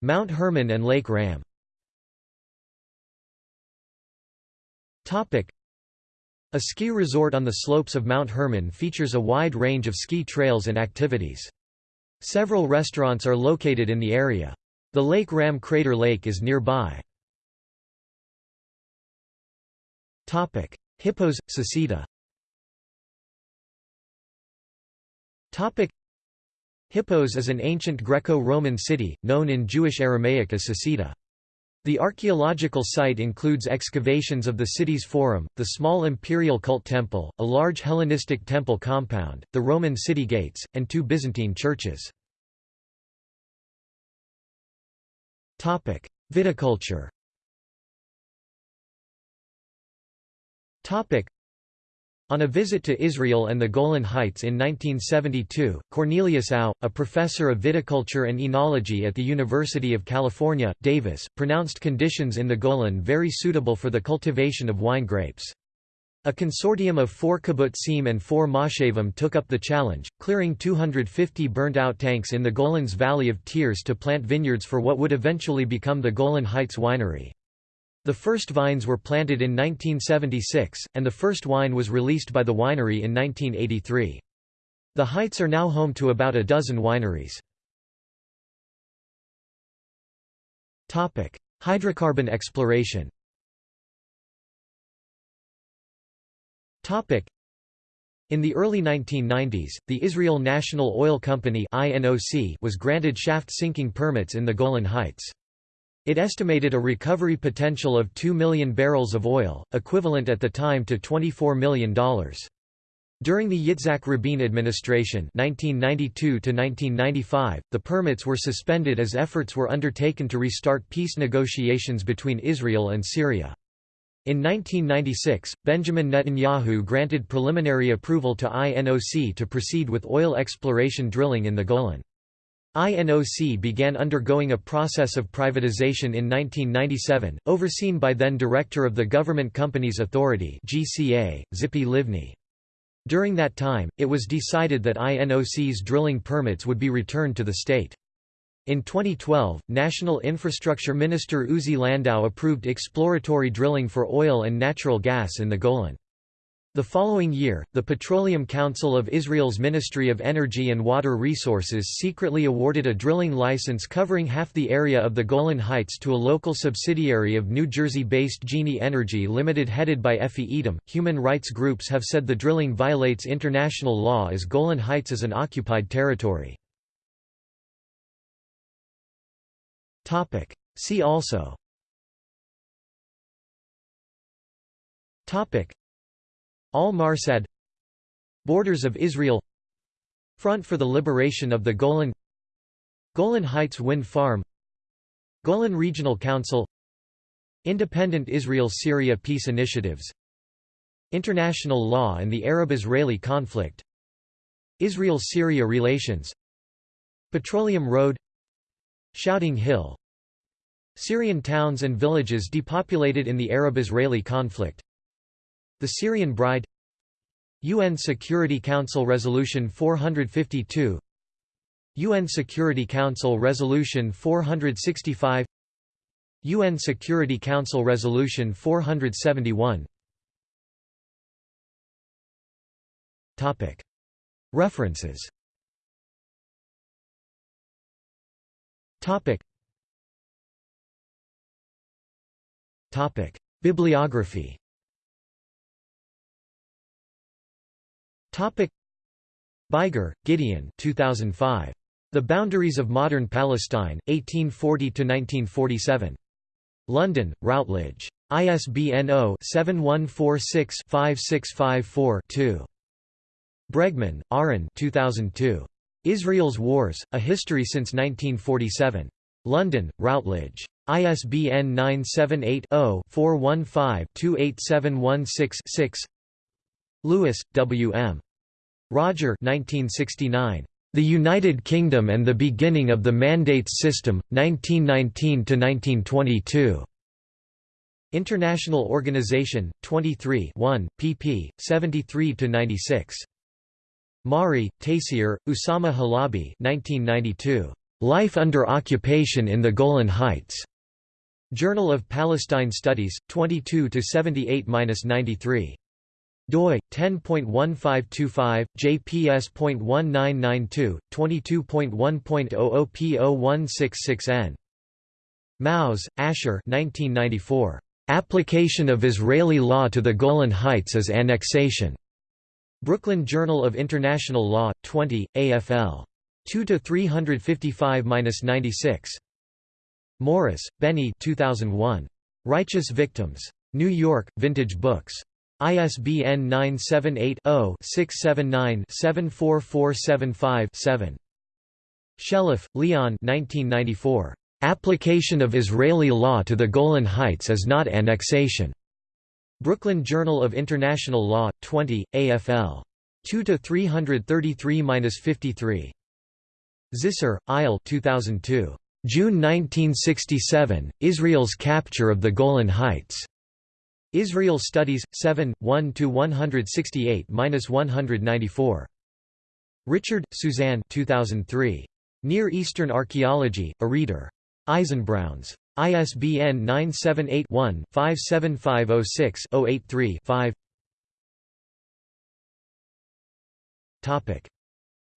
Mount Hermon and Lake Ram A ski resort on the slopes of Mount Hermon features a wide range of ski trails and activities. Several restaurants are located in the area. The Lake Ram Crater Lake is nearby. Hippos, Sussita Hippos is an ancient Greco-Roman city, known in Jewish Aramaic as Sussita. The archaeological site includes excavations of the city's forum, the small imperial cult temple, a large Hellenistic temple compound, the Roman city gates, and two Byzantine churches. Viticulture on a visit to Israel and the Golan Heights in 1972, Cornelius Ough, a professor of viticulture and enology at the University of California, Davis, pronounced conditions in the Golan very suitable for the cultivation of wine grapes. A consortium of four kibbutzim and four moshavim took up the challenge, clearing 250 burnt-out tanks in the Golan's Valley of Tears to plant vineyards for what would eventually become the Golan Heights Winery. The first vines were planted in 1976, and the first wine was released by the winery in 1983. The Heights are now home to about a dozen wineries. Hydrocarbon exploration In the early 1990s, the Israel National Oil Company was granted shaft sinking permits in the Golan Heights. It estimated a recovery potential of 2 million barrels of oil, equivalent at the time to $24 million. During the Yitzhak Rabin administration 1992 the permits were suspended as efforts were undertaken to restart peace negotiations between Israel and Syria. In 1996, Benjamin Netanyahu granted preliminary approval to INOC to proceed with oil exploration drilling in the Golan. INOC began undergoing a process of privatization in 1997, overseen by then Director of the Government Companies Authority GCA, Tzipi Livni. During that time, it was decided that INOC's drilling permits would be returned to the state. In 2012, National Infrastructure Minister Uzi Landau approved exploratory drilling for oil and natural gas in the Golan. The following year, the Petroleum Council of Israel's Ministry of Energy and Water Resources secretly awarded a drilling license covering half the area of the Golan Heights to a local subsidiary of New Jersey-based Genie Energy Limited headed by Effi Eitam. Human rights groups have said the drilling violates international law as Golan Heights is an occupied territory. Topic. See also Topic. Al-Marsad Borders of Israel Front for the Liberation of the Golan Golan Heights Wind Farm Golan Regional Council Independent Israel-Syria Peace Initiatives International law and the Arab-Israeli conflict Israel-Syria relations Petroleum Road Shouting Hill Syrian towns and villages depopulated in the Arab-Israeli conflict The Syrian Bride UN Security Council Resolution 452 UN Security Council Resolution 465 UN Security Council Resolution 471 Topic References Topic. Topic. Bibliography Topic. Biger, Gideon 2005. The Boundaries of Modern Palestine, 1840–1947. London, Routledge. ISBN 0-7146-5654-2. Bregman, Aaron 2002. Israel's Wars, A History Since 1947. London, Routledge. ISBN 978-0-415-28716-6 Louis, W. M. Roger 1969. The United Kingdom and the Beginning of the Mandates System, 1919–1922. International Organization, 23 1, pp. 73–96. Mari, Taysir, Usama Halabi 1992. Life Under Occupation in the Golan Heights. Journal of Palestine Studies, 22 78-93 doi 10.1525 jps.1992 22.1.00p0166n Maoz, Asher 1994 Application of Israeli law to the Golan Heights as annexation. Brooklyn Journal of International Law 20 AFL 2 to 355-96 Morris, Benny 2001 Righteous Victims. New York Vintage Books ISBN 978-0-679-74475-7. Sheleff, Leon Application of Israeli law to the Golan Heights is not annexation. Brooklyn Journal of International Law, 20, AFL. 2–333–53. Zisser, Eyal 2002. June 1967, Israel's capture of the Golan Heights. Israel Studies, 7, 1–168–194. Richard, Suzanne 2003. Near Eastern Archaeology, a Reader. Eisenbrauns. ISBN 978-1-57506-083-5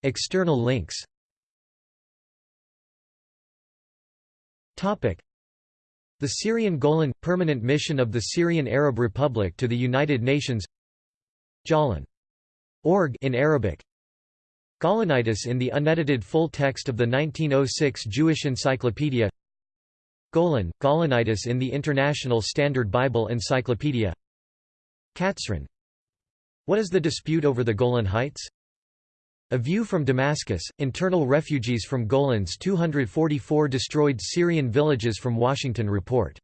External links the Syrian Golan – Permanent Mission of the Syrian Arab Republic to the United Nations Jawlan. Org in Arabic Gaulanitis in the unedited full text of the 1906 Jewish Encyclopedia Golan, Gaulanitis in the International Standard Bible Encyclopedia Katzrin What is the dispute over the Golan Heights? A view from Damascus, internal refugees from Golan's 244 destroyed Syrian villages from Washington Report